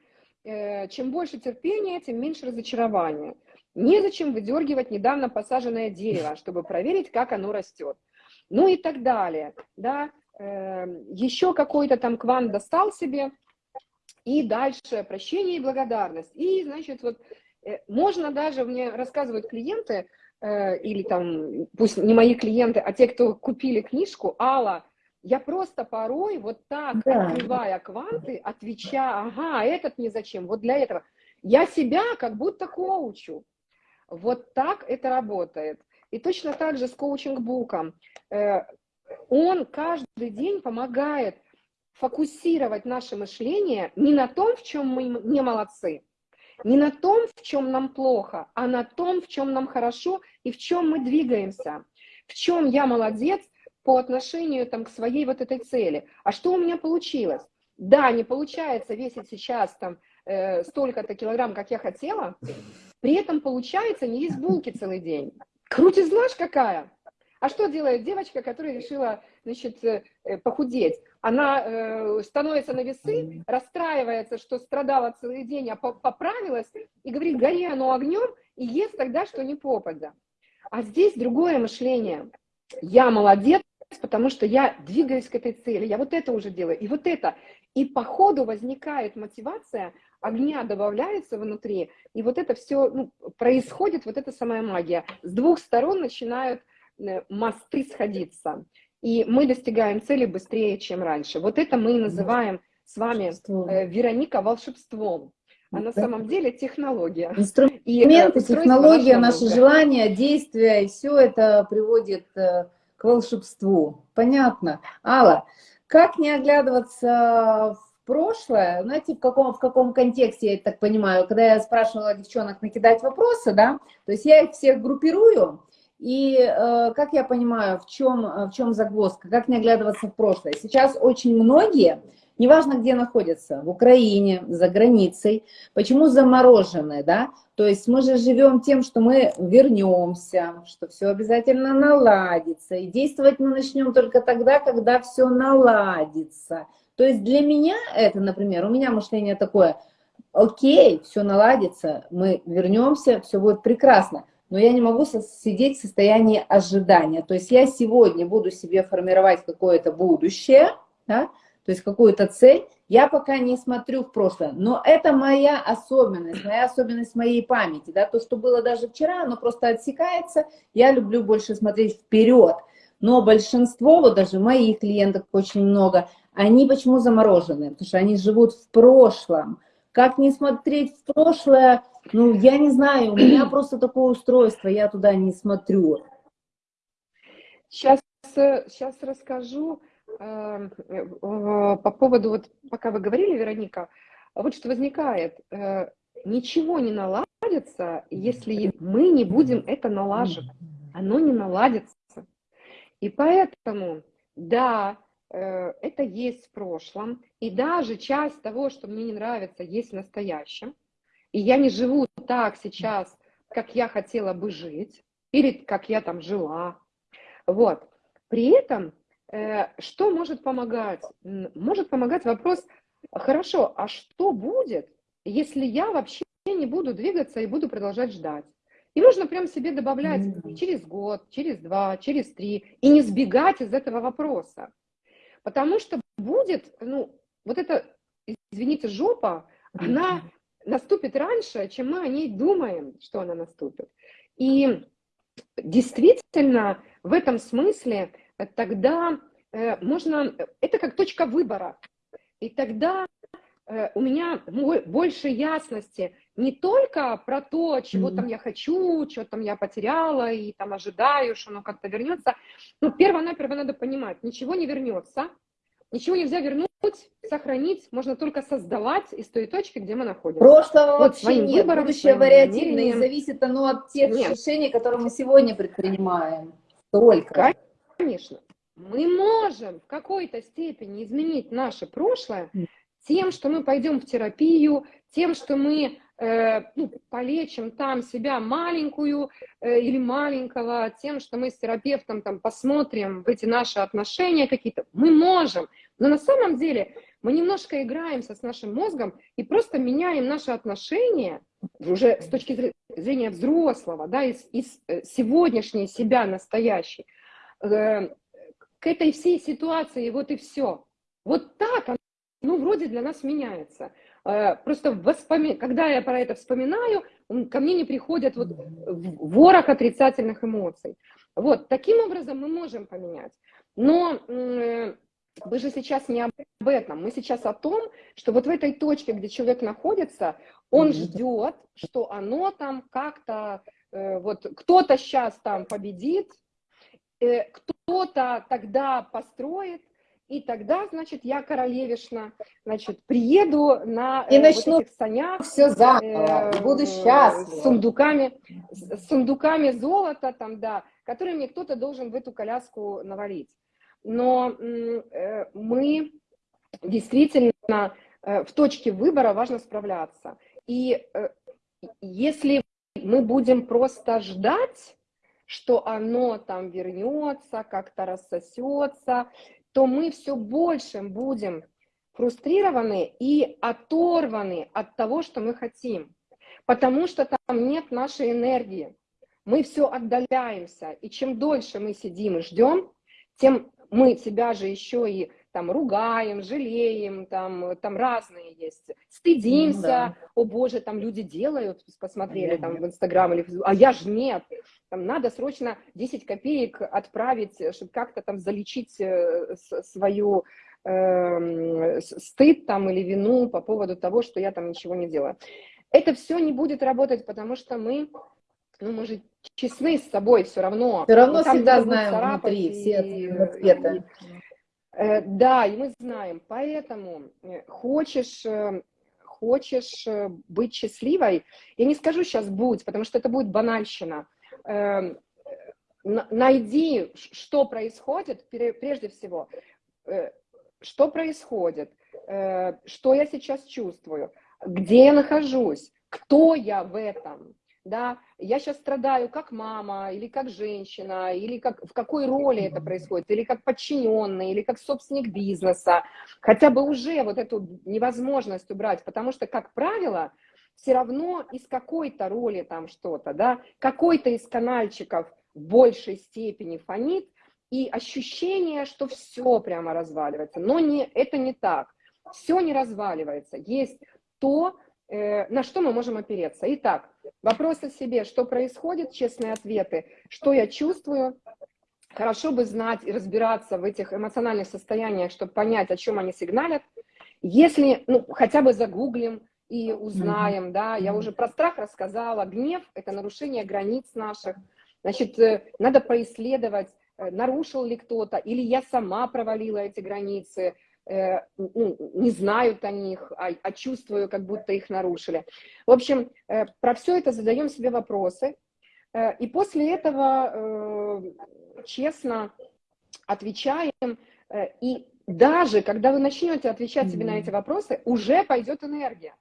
э, чем больше терпения, тем меньше разочарования. Незачем выдергивать недавно посаженное дерево, чтобы проверить, как оно растет. Ну и так далее. Да? Э, еще какой-то там квант достал себе, и дальше прощение и благодарность. И, значит, вот можно даже, мне рассказывают клиенты, э, или там, пусть не мои клиенты, а те, кто купили книжку, Алла, я просто порой вот так, Да. открывая кванты, отвечаю, ага, этот мне зачем, вот для этого. Я себя как будто коучу. Вот так это работает. И точно так же с коучинг-буком. Э, Он каждый день помогает фокусировать наше мышление не на том, в чем мы не молодцы, не на том, в чем нам плохо, а на том, в чем нам хорошо и в чем мы двигаемся, в чем я молодец по отношению там, к своей вот этой цели. А что у меня получилось? Да, не получается весить сейчас там э, столько-то килограмм, как я хотела, при этом получается не есть булки целый день. Крутизна ж какая! А что делает девочка, которая решила значит, э, э, похудеть? Она э, становится на весы, расстраивается, что страдала целый день, а по- поправилась, и говорит, гори оно огнем, и ест тогда, что не попадя. А здесь другое мышление. Я молодец, потому что я двигаюсь к этой цели, я вот это уже делаю, и вот это. И по ходу возникает мотивация, огня добавляется внутри, и вот это все ну, происходит, вот эта самая магия. С двух сторон начинают мосты сходиться, и мы достигаем цели быстрее, чем раньше. Вот это мы и называем с вами, э, Вероника, волшебством. А на самом деле технология. Инструменты, И, э, технология, мозга. желания, действия, и все это приводит э, к волшебству. Понятно. Алла, как не оглядываться в прошлое, знаете, в каком, в каком контексте, я так понимаю, когда я спрашивала девчонок накидать вопросы, да, то есть я их всех группирую, и э, как я понимаю, в чем, э, в чем загвоздка, как не оглядываться в прошлое. Сейчас очень многие, неважно где находятся, в Украине, за границей, почему заморожены, да, то есть мы же живем тем, что мы вернемся, что все обязательно наладится, и действовать мы начнем только тогда, когда все наладится. То есть для меня это, например, у меня мышление такое, окей, все наладится, мы вернемся, все будет прекрасно, но я не могу сидеть в состоянии ожидания. То есть я сегодня буду себе формировать какое-то будущее, да, то есть какую-то цель, я пока не смотрю в прошлое, но это моя особенность, моя особенность моей памяти, да, то, что было даже вчера, оно просто отсекается, я люблю больше смотреть вперед, но большинство, вот даже моих клиентов очень много, они почему заморожены? Потому что они живут в прошлом. Как не смотреть в прошлое? Ну, я не знаю, у меня просто такое устройство, я туда не смотрю. Сейчас, сейчас расскажу э, э, по поводу, вот пока вы говорили, Вероника, вот что возникает. Э, Ничего не наладится, если мы не будем это налаживать. Оно не наладится. И поэтому, да, э, это есть в прошлом, и даже часть того, что мне не нравится, есть в настоящем. И я не живу так сейчас, как я хотела бы жить, или как я там жила. Вот. При этом, э, что может помогать? Может помогать вопрос, хорошо, а что будет, если я вообще не буду двигаться и буду продолжать ждать? И нужно прям себе добавлять через год, через два, через три, и не сбегать из этого вопроса. Потому что будет, ну, вот эта, извините, жопа, она наступит раньше, чем мы о ней думаем, что она наступит. И действительно, в этом смысле э, тогда э, можно, это как точка выбора. И тогда э, у меня больше ясности не только про то, чего там я хочу, что там я потеряла и там ожидаю, что оно как-то вернется. Ну, перво-наперво надо понимать, ничего не вернется, ничего нельзя вернуть, сохранить, можно только создавать из той точки, где мы находимся. Прошлого вот вообще своим нет, выбором, будущее вариативное, и зависит оно от тех нет. решений, которые мы сегодня предпринимаем. Только. Конечно. Мы можем в какой-то степени изменить наше прошлое тем, что мы пойдем в терапию, тем, что мы э, ну, полечим там себя маленькую э, или маленького, тем, что мы с терапевтом там посмотрим в эти наши отношения какие-то. Мы можем, но на самом деле мы немножко играемся с нашим мозгом и просто меняем наши отношения уже с точки зрения взрослого, да, из, из э, сегодняшней себя настоящей, э, к этой всей ситуации, вот и все. Вот так, ну, вроде для нас меняется. Э, просто воспоми... когда я про это вспоминаю, ко мне не приходят вот ворох отрицательных эмоций. Вот, таким образом мы можем поменять. Но мы же сейчас не об этом, мы сейчас о том, что вот в этой точке, где человек находится, он ждет, что оно там как-то, э, вот кто-то сейчас там победит, э, кто-то тогда построит, и тогда, значит, я королевишна, значит, приеду на и э, начну вот этих санях. Все заново, э, буду счастлива. С сундуками, с сундуками золота там, да, которые мне кто-то должен в эту коляску навалить но э, мы действительно э, в точке выбора важно справляться. И э, если мы будем просто ждать, что оно там вернется, как-то рассосется, то мы все больше будем фрустрированы и оторваны от того, что мы хотим, потому что там нет нашей энергии. Мы все отдаляемся, и чем дольше мы сидим и ждем, тем мы себя же еще и там ругаем, жалеем, там, там разные есть, стыдимся, ну, да. о боже, там люди делают, посмотрели там в Инстаграм или а я же нет, там надо срочно 10 копеек отправить, чтобы как-то там залечить э, свою э, стыд там или вину по поводу того, что я там ничего не делаю. Это все не будет работать, потому что мы ну, мы же честны с собой все равно. Все равно всегда знаем внутри все цветы. Э, да, и мы знаем. Поэтому э, хочешь, э, хочешь быть счастливой, я не скажу сейчас будь, потому что это будет банальщина. Эм, найди, что происходит, прежде всего, что происходит, что я сейчас чувствую, где я нахожусь, кто я в этом, да, я сейчас страдаю как мама, или как женщина, или как, в какой роли это происходит, или как подчиненный, или как собственник бизнеса, хотя бы уже вот эту невозможность убрать, потому что, как правило, все равно из какой-то роли там что-то, да, какой-то из канальчиков в большей степени фонит, и ощущение, что все прямо разваливается, но не, это не так, все не разваливается, есть то, на что мы можем опереться. Итак, вопрос о себе, что происходит, честные ответы, что я чувствую, хорошо бы знать и разбираться в этих эмоциональных состояниях, чтобы понять, о чем они сигналят. Если, ну, хотя бы загуглим и узнаем, да, я уже про страх рассказала, гнев – это нарушение границ наших, значит, э, надо поисследовать, э, нарушил ли кто-то, или я сама провалила эти границы, э, ну, не знают о них, а, а чувствую, как будто их нарушили. В общем, э, про все это задаем себе вопросы, э, и после этого э, честно отвечаем, э, и даже когда вы начнете отвечать себе на эти вопросы, уже пойдет энергия.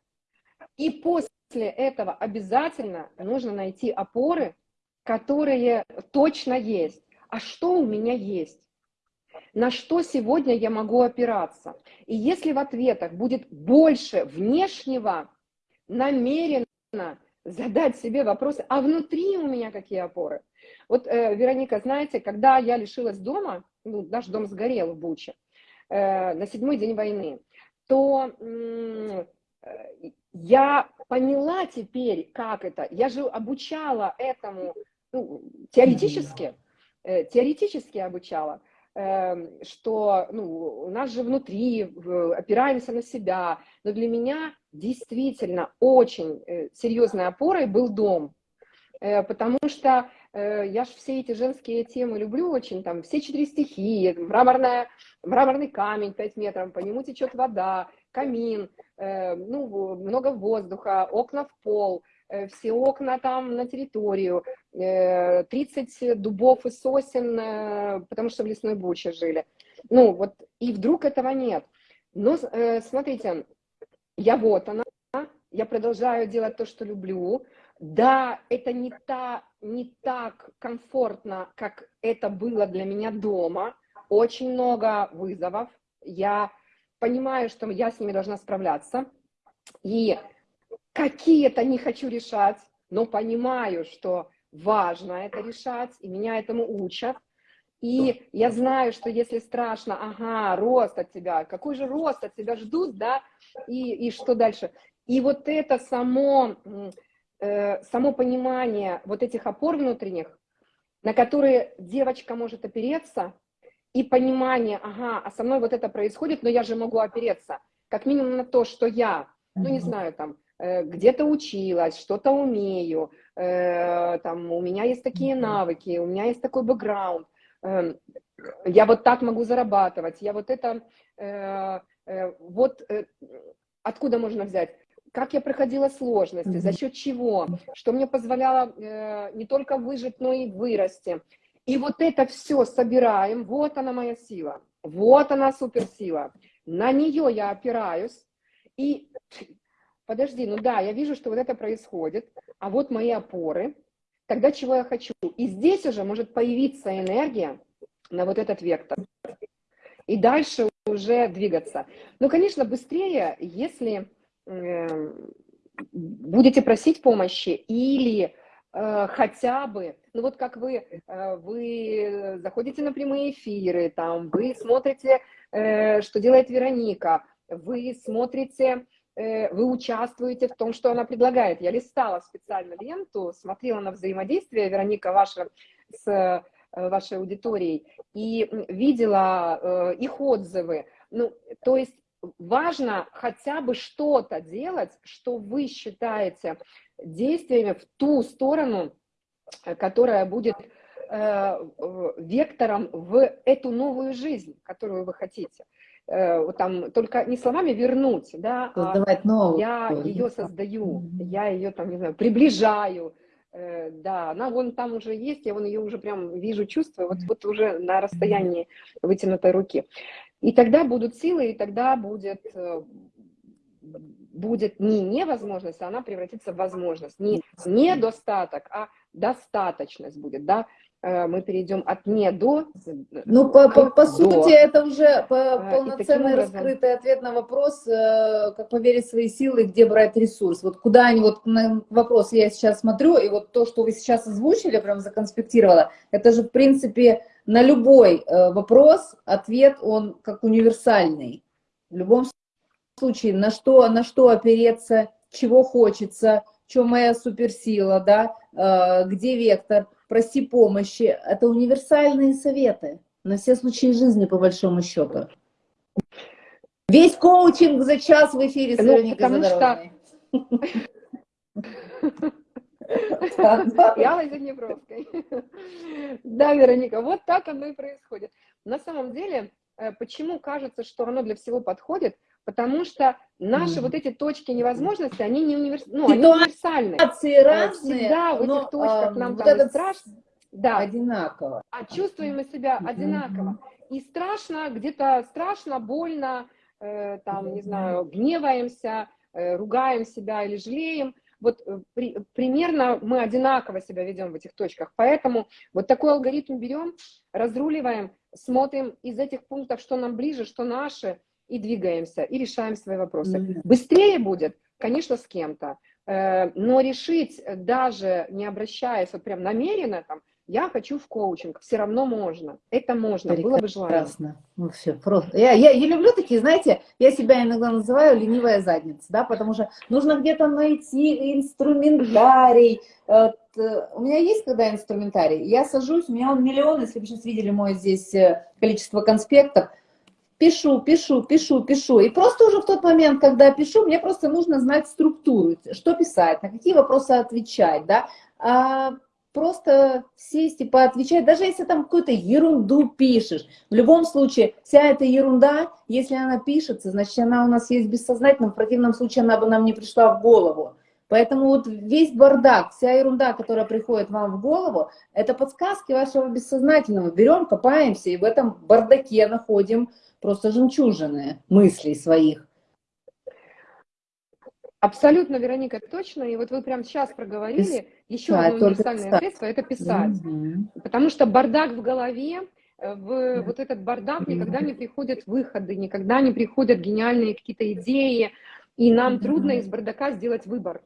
И после этого обязательно нужно найти опоры, которые точно есть. А что у меня есть? На что сегодня я могу опираться? И если в ответах будет больше внешнего, намеренно задать себе вопросы, а внутри у меня какие опоры? Вот, э, Вероника, знаете, когда я лишилась дома, ну, наш дом сгорел в Буче, э, на седьмой день войны, то э, я поняла теперь, как это. Я же обучала этому ну, теоретически, э, теоретически обучала, что ну, у нас же внутри опираемся на себя. Но для меня действительно очень э, серьезной опорой был дом, э, потому что э, я же все эти женские темы люблю очень, там все четыре стихии, мраморная, мраморный камень 5 метров, по нему течет вода, камин, ну, много воздуха, окна в пол, все окна там на территорию, 30 э, дубов и сосен, потому что в лесной буче жили. Ну, вот, и вдруг этого нет. Но, смотрите, я вот она, я продолжаю делать то, что люблю. Да, это не, та, не так комфортно, как это было для меня дома. Очень много вызовов. Я понимаю, что я с ними должна справляться, и какие-то не хочу решать, но понимаю, что важно это решать, и меня этому учат. И я знаю, что если страшно, ага, рост от тебя, какой же рост от тебя ждут, да, и, и что дальше? И вот это само, э, само понимание вот этих опор внутренних, на которые девочка может опереться, и понимание, ага, а со мной вот это происходит, но я же могу опереться, как минимум на то, что я, ну не знаю, там, где-то училась, что-то умею, э, там, у меня есть такие навыки, у меня есть такой бэкграунд, э, я вот так могу зарабатывать, я вот это, э, э, вот э, откуда можно взять? Как я проходила сложности, за счет чего, что мне позволяло э, не только выжить, но и вырасти, и вот это все собираем, вот она моя сила, вот она суперсила. На нее я опираюсь, и подожди, ну да, я вижу, что вот это происходит, а вот мои опоры, тогда чего я хочу? И здесь уже может появиться энергия на вот этот вектор. И дальше уже двигаться. Ну, конечно, быстрее, если э, будете просить помощи или Э, хотя бы, ну вот как вы, э, вы заходите на прямые эфиры, там, вы смотрите, э, что делает Вероника, вы смотрите, вы участвуете в том, что она предлагает. Я листала специально ленту, смотрела на взаимодействие, Вероника, ваша с вашей аудиторией, и видела их отзывы. Ну, то есть важно хотя бы что-то делать, что вы считаете действиями в ту сторону, э, которая будет э, вектором в эту новую жизнь, которую вы хотите. Э, там только не словами вернуть, да, а Создавать а новую. я ее создаю, я ее там, не знаю, приближаю, э, да, она вон там уже есть, я вон ее уже прям вижу, чувствую, вот, вот уже на расстоянии вытянутой руки. И тогда будут силы, и тогда будет, э, будет не невозможность, а она превратится в возможность. Не недостаток, а достаточность будет, да, мы перейдем от не до Ну, по, по, по сути, это уже полноценный образом... раскрытый ответ на вопрос, э, как поверить в свои силы, где брать ресурс. Вот куда они, вот на вопрос я сейчас смотрю, и вот то, что вы сейчас озвучили, прям законспектировала, это же, в принципе, на любой э, вопрос ответ, он как универсальный. В любом случае, на что, на что опереться, чего хочется, что моя суперсила, да, э, где вектор, проси помощи. Это универсальные советы на все случаи жизни, по большому счету. Весь коучинг за час в эфире с ну, что... Я Аллой Заднепровской. Да, Вероника, вот так оно и происходит. На самом деле, э, почему кажется, что оно для всего подходит? Потому что наши mm. вот эти точки невозможности, они не универс... ну, они универсальны. Ситуации разные, Всегда в этих точках нам вот там страшно. Да. Одинаково. А чувствуем мы себя одинаково. И страшно, где-то страшно, больно, э, там, не знаю, гневаемся, э, ругаем себя или жалеем. Вот э, при, примерно мы одинаково себя ведем в этих точках. Поэтому вот такой алгоритм берем, разруливаем, смотрим из этих пунктов, что нам ближе, что наши, и двигаемся, и решаем свои вопросы. Mm -hmm. Быстрее будет, конечно, с кем-то, э, но решить, даже не обращаясь вот прям намеренно, там, я хочу в коучинг, все равно можно. Это можно, Прекрасно. было бы желание. Прекрасно. Ну все, просто. Я, я, я люблю такие, знаете, я себя иногда называю ленивая задница, да, потому что нужно где-то найти инструментарий. Э, у меня есть когда инструментарий, я сажусь, у меня он миллион, если вы сейчас видели мой здесь э, количество конспектов, пишу, пишу, пишу, пишу. И просто уже в тот момент, когда пишу, мне просто нужно знать структуру, что писать, на какие вопросы отвечать, да. А просто сесть и поотвечать, даже если там какую-то ерунду пишешь. В любом случае, вся эта ерунда, если она пишется, значит, она у нас есть бессознательно, в противном случае она бы нам не пришла в голову. Поэтому вот весь бардак, вся ерунда, которая приходит вам в голову, это подсказки вашего бессознательного. Берем, копаемся и в этом бардаке находим просто жемчужины мыслей своих. Абсолютно, Вероника, точно. И вот вы прямо сейчас проговорили, еще да, одно универсальное средство – это писать. Угу. Потому что бардак в голове, э, в вот этот бардак никогда не приходят выходы, никогда не приходят гениальные какие-то идеи, и нам угу. трудно из бардака сделать выбор.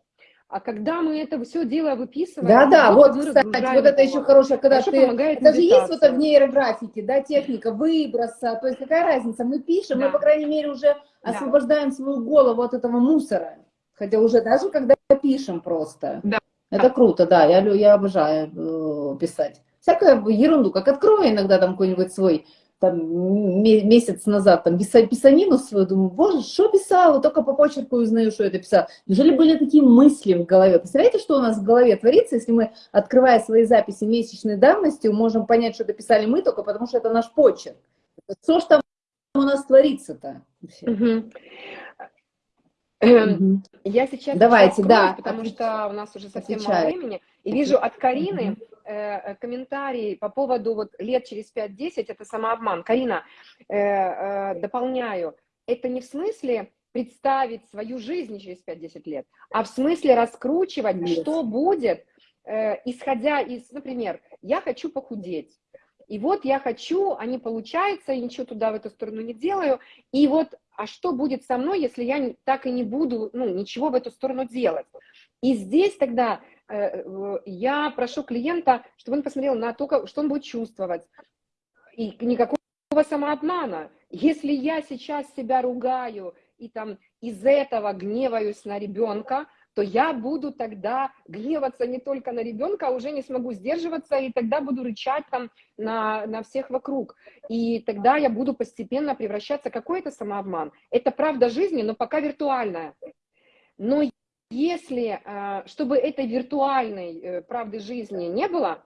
А когда мы это все дело выписываем... Да-да, вот, кстати, вот это еще хорошее, когда ты... Это же есть вот в нейрографике, да, техника выброса, то есть какая разница, мы пишем, да. мы, по крайней мере, уже освобождаем да. свою голову от этого мусора. Хотя уже даже когда пишем просто. Да. Это круто, да, я, я обожаю э, писать. Всякую ерунду, как открою иногда там какой-нибудь свой, там, месяц назад, там, писанину свою, думаю, боже, что писала, только по почерку узнаю, что это писала. Неужели были такие мысли в голове? Представляете, что у нас в голове творится, если мы, открывая свои записи месячной давности, можем понять, что это писали мы, только потому что это наш почерк. Что ж там у нас творится-то? Угу. Угу. Я сейчас Давайте, открою, да. потому Отвеч... что у нас уже совсем Отвечаю. мало времени. И вижу от Карины э, комментарий по поводу вот лет через 5-10, это самообман. Карина, э, э, дополняю, это не в смысле представить свою жизнь через 5-10 лет, а в смысле раскручивать, Нет. что будет, э, исходя из, например, я хочу похудеть. И вот я хочу, а не получается, и ничего туда в эту сторону не делаю. И вот а что будет со мной, если я так и не буду, ну, ничего в эту сторону делать. И здесь тогда э, я прошу клиента, чтобы он посмотрел на то, что он будет чувствовать. И никакого самообмана. Если я сейчас себя ругаю и там из этого гневаюсь на ребенка, то я буду тогда гневаться не только на ребенка, а уже не смогу сдерживаться, и тогда буду рычать там на, на всех вокруг. И тогда я буду постепенно превращаться в какой-то самообман. Это правда жизни, но пока виртуальная. Но если, а, чтобы этой виртуальной э, правды жизни не было,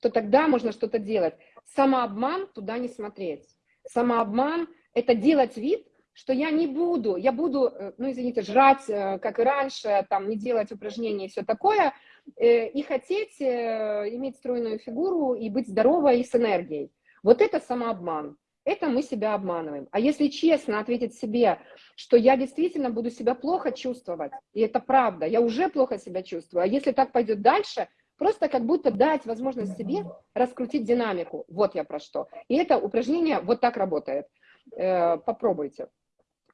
то тогда можно что-то делать. Самообман туда не смотреть. Самообман – это делать вид, что я не буду, я буду, э, ну, извините, жрать, э, как и раньше, там, не делать упражнения и все такое, э, и хотеть иметь стройную фигуру и быть здоровой и с энергией. Вот это самообман. Это мы себя обманываем. А если честно ответить себе, что я действительно буду себя плохо чувствовать, и это правда, я уже плохо себя чувствую, а если так пойдет дальше, просто как будто дать возможность себе раскрутить динамику. Вот я про что. И это упражнение вот так работает. Попробуйте.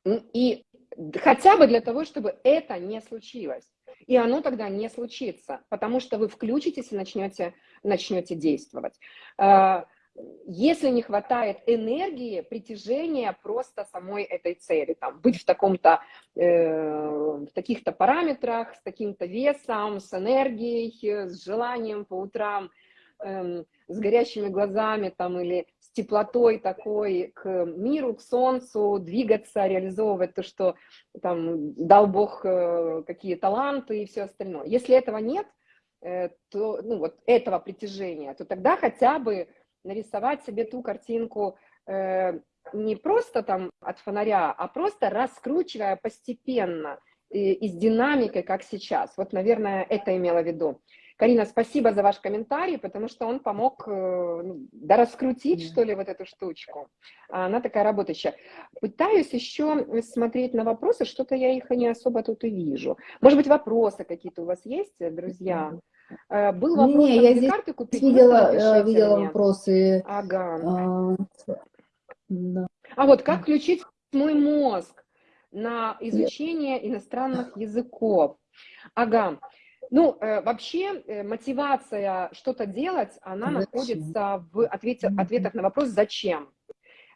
И хотя бы для того, чтобы это не случилось. И оно тогда не случится, потому что вы включитесь и начнете, начнете действовать. А, если не хватает энергии, притяжения просто самой этой цели, там, быть в таком-то, э, в таких-то параметрах, с таким-то весом, с энергией, с желанием по утрам, э, с горящими глазами там, или теплотой такой к миру, к солнцу, двигаться, реализовывать то, что там дал Бог э, какие таланты и все остальное. Если этого нет, э, то, ну, вот этого притяжения, то тогда хотя бы нарисовать себе ту картинку, э, не просто там от фонаря, а просто раскручивая постепенно и, и с динамикой, как сейчас. Вот, наверное, это имела в виду. Карина, спасибо за ваш комментарий, потому что он помог э, ну, да, раскрутить, что ли, вот эту штучку. Она такая работающая. Пытаюсь еще смотреть на вопросы, что-то я их не особо тут и вижу. Может быть, вопросы какие-то у вас есть, друзья? Э, был вопрос, не, я здесь карты купить, видела, э, видела вопросы. Ага. А, да. а вот как включить мой мозг на изучение иностранных языков? Ага. Ну, э, вообще э, мотивация что-то делать, она зачем? находится в ответе, ответах на вопрос «зачем?».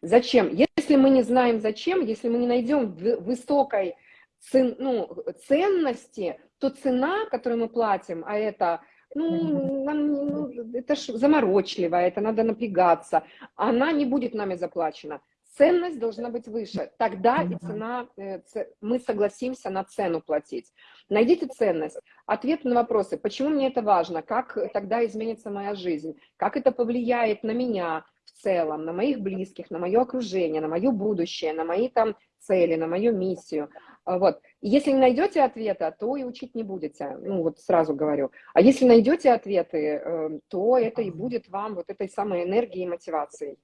Зачем? Если мы не знаем зачем, если мы не найдем высокой цен, ну, ценности, то цена, которую мы платим, а это, ну, нам, ну это ж заморочливо, это надо напрягаться, она не будет нами заплачена ценность должна быть выше. Тогда и цена, э, мы согласимся на цену платить. Найдите ценность. Ответ на вопросы, почему мне это важно, как тогда изменится моя жизнь, как это повлияет на меня в целом, на моих близких, на мое окружение, на мое будущее, на мои там цели, на мою миссию. А, вот. И если не найдете ответа, то и учить не будете, ну вот сразу говорю. А если найдете ответы, э, то это и будет вам вот этой самой энергией и мотивацией.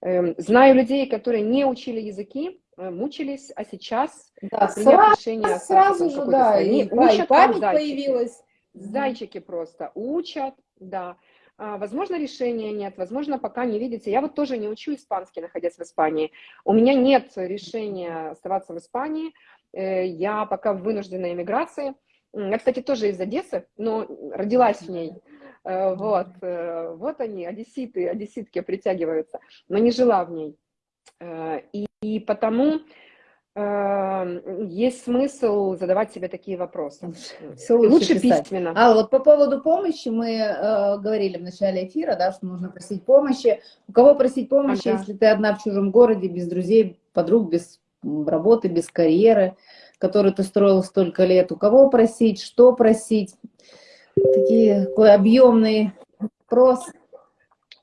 Эм, знаю людей, которые не учили языки, э, мучились, а сейчас да, сразу, решение сразу же, да, и, и, учат, и память появилась. Зайчики просто учат, да. А, возможно, решения нет, возможно, пока не видите. Я вот тоже не учу испанский, находясь в Испании. У меня нет решения оставаться в Испании. Э, я пока в вынужденной эмиграции. Я, кстати, тоже из Одессы, но родилась в ней. Э, вот, э, вот они, одесситы, одесситки притягиваются, но не жила в ней. Э, и, и потому есть смысл задавать себе такие вопросы. Все лучше, лучше письменно. А вот по поводу помощи мы э, говорили в начале эфира, да, что нужно просить помощи. У кого просить помощи, ага. если ты одна в чужом городе, без друзей, подруг, без работы, без карьеры, которую ты строил столько лет? У кого просить, что просить? Такие, такой объемный вопрос.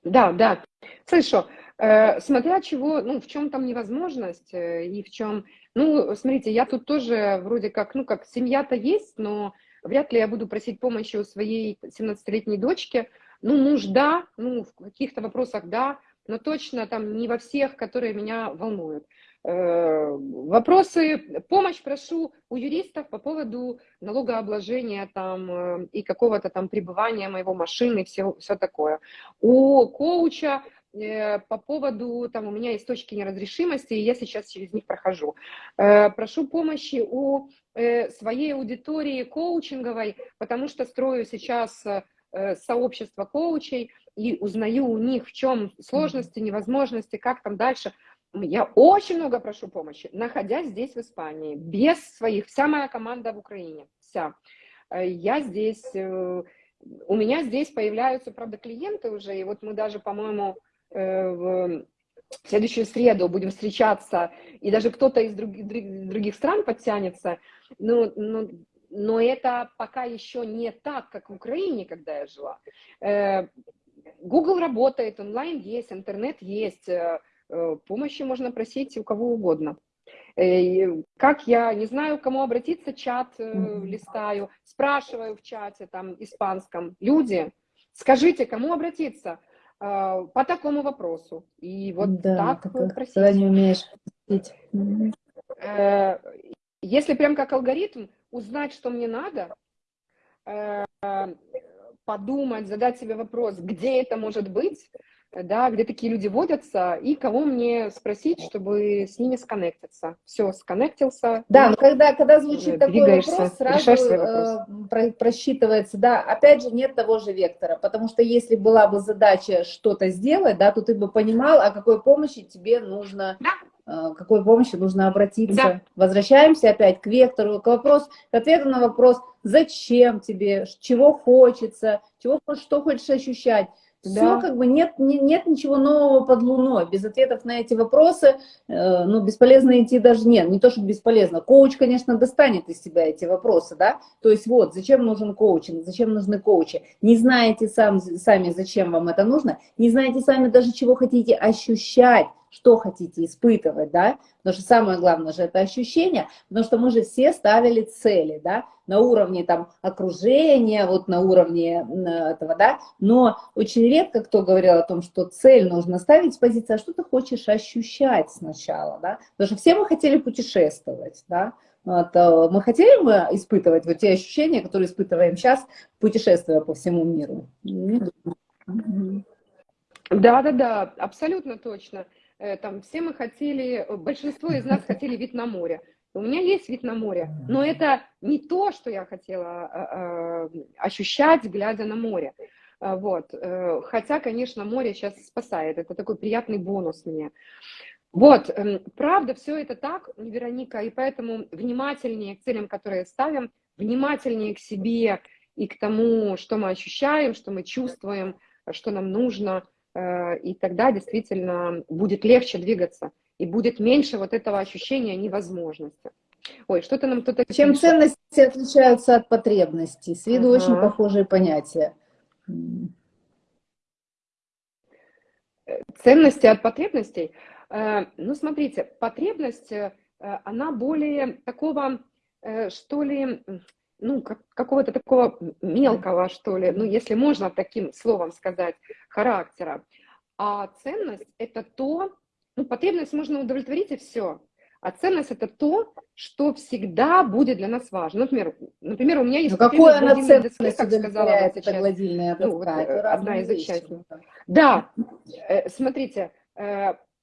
Да, да, слышу. Э, смотря чего, ну, в чем там невозможность э, и в чем... Ну, смотрите, я тут тоже вроде как, ну, как семья-то есть, но вряд ли я буду просить помощи у своей 17-летней дочки. Ну, муж, да, ну, в каких-то вопросах, да, но точно там не во всех, которые меня волнуют. Э, вопросы, помощь прошу у юристов по поводу налогообложения там э, и какого-то там пребывания моего машины, все, все такое. У коуча э, по поводу, там у меня есть точки неразрешимости, и я сейчас через них прохожу. Прошу помощи у своей аудитории коучинговой, потому что строю сейчас сообщество коучей и узнаю у них, в чем сложности, невозможности, как там дальше – я очень много прошу помощи, находясь здесь, в Испании, без своих, вся моя команда в Украине, вся. Э, я здесь, э, у меня здесь появляются, правда, клиенты уже, и вот мы даже, по-моему, э, в следующую среду будем встречаться, и даже кто-то из других, других стран подтянется, но, но, но это пока еще не так, как в Украине, когда я жила. Google работает, онлайн есть, интернет есть, помощи можно просить у кого угодно. Э, как я не знаю, к кому обратиться, чат э, листаю, спрашиваю в чате там испанском, люди, скажите, кому обратиться по такому вопросу. И вот да, так просить. Когда не умеешь Если прям как алгоритм, узнать, что мне надо, подумать, задать себе вопрос, где это может быть, да, где такие люди водятся, и кого мне спросить, чтобы с ними сконнектиться. Все, сконнектился. Да, но когда, когда звучит такой вопрос, сразу э, про, просчитывается, да, опять же, нет того же вектора, потому что если была бы задача что-то сделать, да, то ты бы понимал, о какой помощи тебе нужно, да. э, какой помощи нужно обратиться. Да. Возвращаемся опять к вектору, к вопросу, к ответу на вопрос, зачем тебе, чего хочется, чего, что хочешь ощущать. Все да. как бы нет, не, нет ничего нового под луной. Без ответов на эти вопросы, э, ну, бесполезно идти даже нет. Не то, что бесполезно. Коуч, конечно, достанет из себя эти вопросы, да. То есть вот, зачем нужен коучинг, зачем нужны коучи. Не знаете сам, сами, зачем вам это нужно. Не знаете сами даже, чего хотите ощущать. что хотите испытывать, да, потому что самое главное же это ощущение, потому что мы же все ставили цели, да, на уровне там окружения, вот на уровне этого, да, но очень редко кто говорил о том, что цель нужно ставить с позиции, а что ты хочешь ощущать сначала, да, потому что все мы хотели путешествовать, да, вот, э, мы хотели бы испытывать вот те ощущения, которые испытываем сейчас, путешествуя по всему миру. Да, да, да, абсолютно точно. Э, там все мы хотели, большинство из нас хотели вид на море. У меня есть вид на море, но это не то, что я хотела э, ощущать, глядя на море. Вот. Хотя, конечно, море сейчас спасает. Это такой приятный бонус мне. Вот, эм, правда, все это так, Вероника, и поэтому внимательнее к целям, которые ставим, внимательнее к себе и к тому, что мы ощущаем, что мы чувствуем, что нам нужно, э, и тогда действительно будет легче двигаться, и будет меньше вот этого ощущения невозможности. Ой, что-то нам кто-то Чем пишет. ценности отличаются от потребностей? С виду ага. очень похожие понятия. Ценности от потребностей – Э, ну, смотрите, потребность, э, она более такого, э, что ли, ну, какого-то такого мелкого, что ли, ну, если можно таким словом сказать, характера. А ценность – это то, ну, потребность можно удовлетворить и все. А ценность – это то, что всегда будет для нас важно. Например, например у меня есть... Ну, какое она ценность как сказала вот сейчас, гладильная ну, вот, одна из участников. Да, смотрите,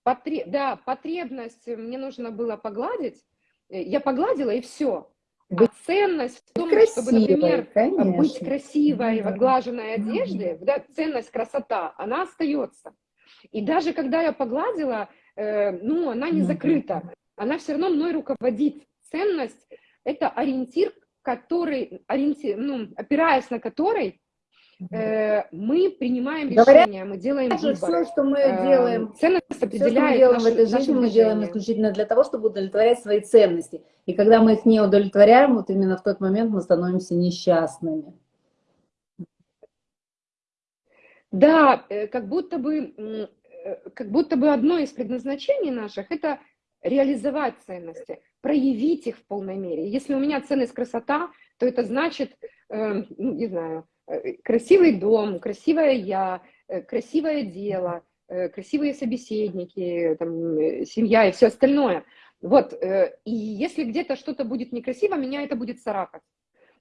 Потреб... Да, потребность мне нужно было погладить, э, я погладила и все. А ценность в том, красивой, чтобы, например, конечно. быть красивой да. в отглаженной одежде, да, ценность, красота, она остается. И даже когда я погладила, э, ну, она не закрыта, она все равно мной руководит. Ценность – это ориентир, который, ориентир, ну, опираясь на который Э, мы принимаем решения, мы делаем выбор. Все, что мы э, делаем, ценность определяет все, что мы делаем наши, в этой жизни, мы делаем исключительно для того, чтобы удовлетворять свои ценности. И когда мы их не удовлетворяем, вот именно в тот момент мы становимся несчастными. Да, э, как будто бы, как будто бы одно из предназначений наших – это реализовать ценности, проявить их в полной мере. Если у меня ценность красота, то это значит, ну, не знаю, Э, красивый дом, красивая я, э, красивое дело, э, красивые собеседники, там, семья и все остальное. Вот, и если где-то что-то будет некрасиво, меня это будет царапать.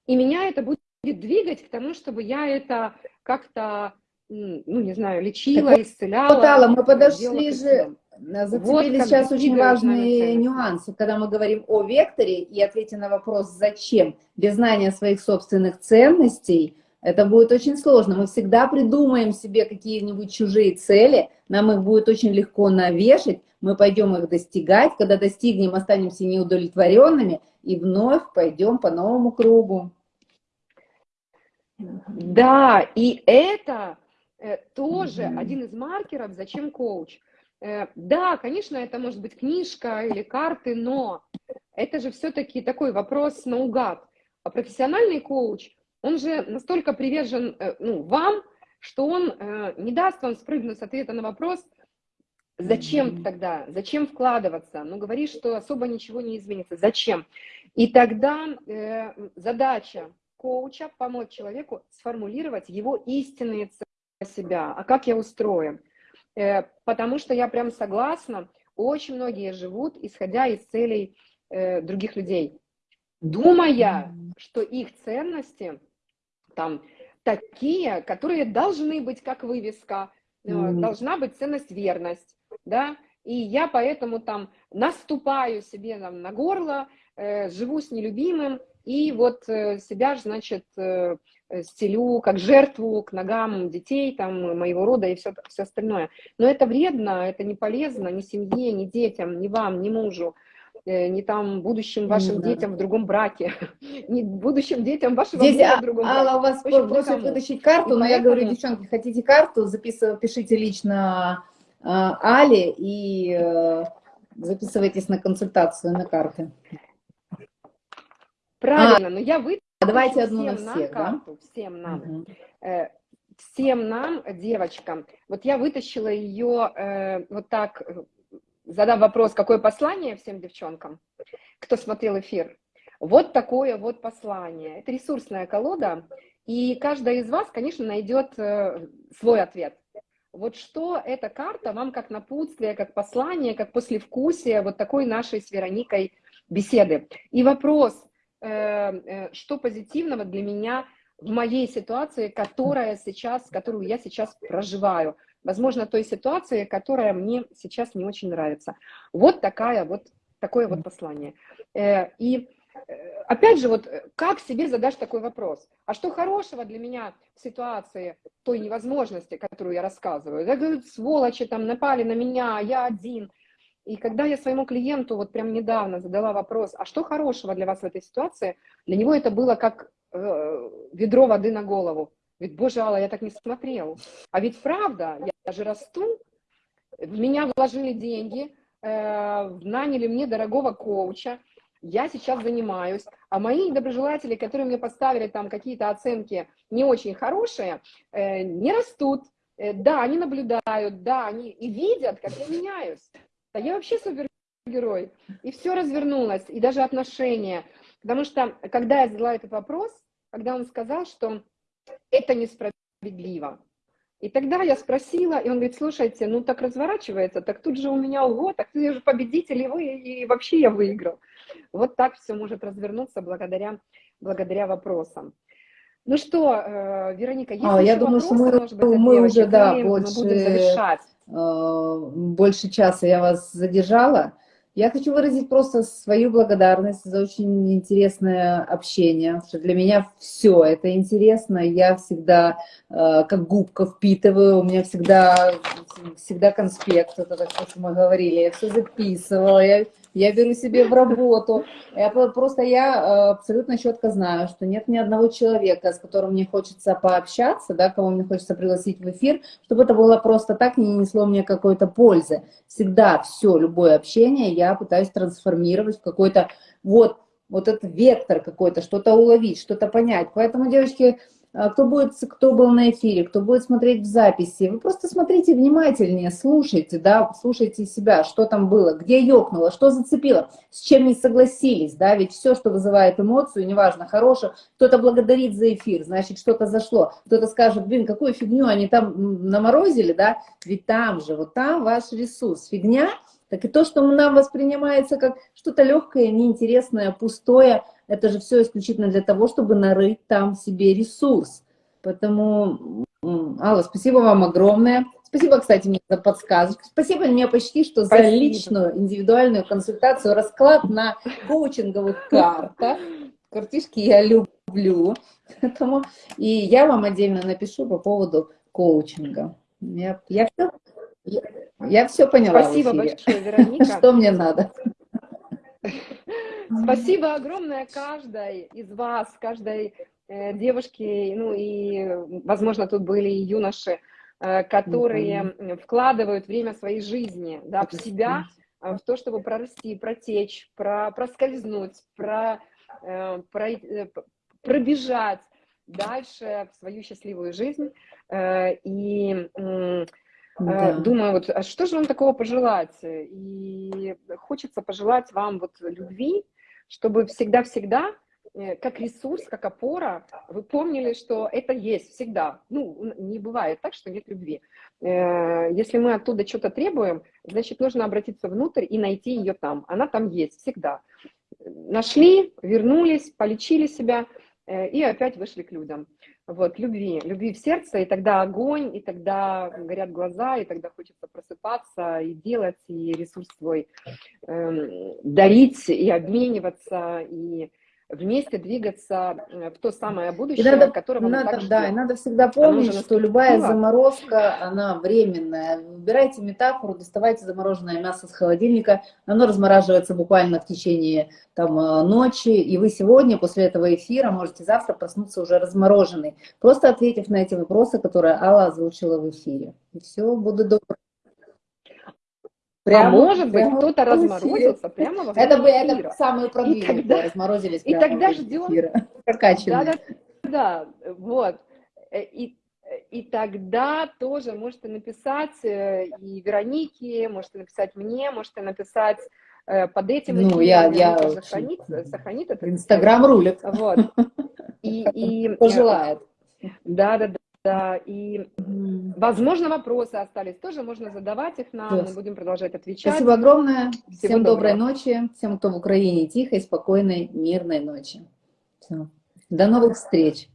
И меня это будет двигать к тому, чтобы я это как-то, ну, не знаю, лечила, так, исцеляла. Вот, Алла, мы подошли же, зацепили вот сейчас очень важные нюансы, когда мы говорим о векторе и ответе на вопрос «зачем?». Без знания своих собственных ценностей – это будет очень сложно. Мы всегда придумаем себе какие-нибудь чужие цели, нам их будет очень легко навешать, мы пойдем их достигать, когда достигнем, останемся неудовлетворенными и вновь пойдем по новому кругу. Да, и это тоже mm -hmm. один из маркеров, зачем коуч. Э, да, конечно, это может быть книжка или карты, но это же все-таки такой вопрос наугад. А профессиональный коуч – он же настолько привержен э, ну, вам, что он э, не даст вам спрыгнуть с ответа на вопрос, зачем тогда, зачем вкладываться, ну, говоришь, что особо ничего не изменится, зачем? И тогда э, задача коуча помочь человеку сформулировать его истинные цели себя, а как я устроен. Э, потому что я прям согласна, очень многие живут, исходя из целей э, других людей, думая, что их ценности там такие, которые должны быть как вывеска, mm должна быть ценность верность, да, и я поэтому там наступаю себе там, на горло, э, живу с нелюбимым, и вот э, себя, значит, э, стелю как жертву к ногам детей, там, моего рода и все, все остальное. Но это вредно, это не полезно ни семье, ни детям, ни вам, ни мужу. Э, не там будущим вашим да. детям в другом браке, не будущим детям вашего Здесь, мужа в другом браке. Алла, у вас просят вытащить карту, и но поэтому... я говорю, девчонки, хотите карту, записывайте, пишите лично э, Али и э, записывайтесь на консультацию на карты. Правильно, а, но я вытащу давайте одну всем на всех, нам карту, всем нам. Угу. Э, всем нам, девочкам, вот я вытащила ее э, вот так задам вопрос, какое послание всем девчонкам, кто смотрел эфир. Вот такое вот послание. Это ресурсная колода, и каждая из вас, конечно, найдет э, свой ответ. Вот что эта карта вам как напутствие, как послание, как послевкусие вот такой нашей с Вероникой беседы. И вопрос, э, э, что позитивного для меня в моей ситуации, которая сейчас, которую я сейчас проживаю. Возможно, той ситуации, которая мне сейчас не очень нравится. Вот такая вот, такое вот послание. И опять же, вот э, как себе задашь такой вопрос? А что хорошего для меня в ситуации той невозможности, которую я рассказываю? Я говорю, сволочи там напали на меня, я один. И когда я своему клиенту вот прям недавно задала вопрос, а что хорошего для вас в этой ситуации, для него это было как э, ведро воды на голову. Ведь, боже, Алла, я так не смотрел. А ведь правда, я же расту, в меня вложили деньги, э, наняли мне дорогого коуча, я сейчас занимаюсь, а мои недоброжелатели, которые мне поставили там какие-то оценки не очень хорошие, э, не растут, э, да, они наблюдают, да, они и видят, как я меняюсь. Да я вообще супергерой. И все развернулось, и даже отношения. Потому что, когда я задала этот вопрос, когда он сказал, что это несправедливо, и тогда я спросила, и он говорит, слушайте, ну так разворачивается, так тут же у меня, ого, так ты же победитель, и вы, и вообще я выиграл. Вот так все может развернуться благодаря, благодаря вопросам. Ну что, э, Вероника, есть а, я думаю, вопросы, что мы, может быть, мы уже, да, больше, мы будем завершать. Э, больше часа я вас задержала. Я хочу выразить просто свою благодарность за очень интересное общение, что для меня все это интересно, я всегда э, как губка впитываю, у меня всегда, всегда конспект, это так, что мы говорили, я все записывала, я я беру себе в работу. Я, просто я э, абсолютно четко знаю, что нет ни одного человека, с которым мне хочется пообщаться, да, кого мне хочется пригласить в эфир, чтобы это было просто так, не несло мне какой-то пользы. Всегда все, любое общение я пытаюсь трансформировать в какой-то вот, вот этот вектор какой-то, что-то уловить, что-то понять. Поэтому, девочки, кто, будет, кто был на эфире, кто будет смотреть в записи, вы просто смотрите внимательнее, слушайте, да, слушайте себя, что там было, где ёкнуло, что зацепило, с чем не согласились, да, ведь все, что вызывает эмоцию, неважно, хорошее, кто-то благодарит за эфир, значит, что-то зашло, кто-то скажет, блин, какую фигню они там наморозили, да, ведь там же, вот там ваш ресурс, фигня, так и то, что нам воспринимается как что-то легкое, неинтересное, пустое, это же все исключительно для того, чтобы нарыть там себе ресурс. Поэтому, Алла, спасибо вам огромное. Спасибо, кстати, мне за подсказку. Спасибо мне почти что спасибо. за личную индивидуальную консультацию, расклад на коучинговых картах. Картишки я люблю. Поэтому и я вам отдельно напишу по поводу коучинга. Я, я, все, я, все поняла. Спасибо большое, Вероника. Что мне надо? Спасибо огромное каждой из вас, каждой э, девушке, ну и, возможно, тут были и юноши, э, которые вкладывают время своей жизни да, в себя, э, в то, чтобы прорасти, протечь, про, проскользнуть, про, про, пробежать дальше в свою счастливую жизнь. И Э, да. Думаю, вот, а что же вам такого пожелать? И хочется пожелать вам вот любви, чтобы всегда-всегда, э, как ресурс, как опора, вы помнили, что это есть всегда. Ну, не бывает так, что нет любви. Э, если мы оттуда что-то требуем, значит, нужно обратиться внутрь и найти ее там. Она там есть всегда. Нашли, вернулись, полечили себя и опять вышли к людям вот, любви, любви в сердце, и тогда огонь, и тогда горят глаза, и тогда хочется просыпаться и делать, и ресурс свой э, дарить, и обмениваться, и вместе двигаться в то самое будущее, и надо, которого надо, мы так Да, и надо всегда помнить, что любая заморозка, она временная. Выбирайте метафору, доставайте замороженное мясо с холодильника, оно размораживается буквально в течение там, э, ночи, и вы сегодня после этого эфира можете завтра проснуться уже размороженный, просто ответив на эти вопросы, которые Алла озвучила в эфире. И все, буду добрым. Прямо, а может быть, кто-то разморозился прямо во Это, бы, это самые продвинутые тогда, разморозились И тогда ждем... Прокачанные. Да, да, да, вот. Э, и, и тогда тоже можете написать э, и Веронике, можете написать мне, можете написать э, под этим ну, эфиром, я, я сохранит, сохранит это. Инстаграм рулит. Вот. И, и, Пожелает. Да, да, да. Да, и, возможно, вопросы остались, тоже можно задавать их нам, Yes. мы будем продолжать отвечать. Спасибо огромное. Всего Всем доброй доброго. ночи. Всем, кто в Украине, тихой, спокойной, мирной ночи. Всё. До новых встреч.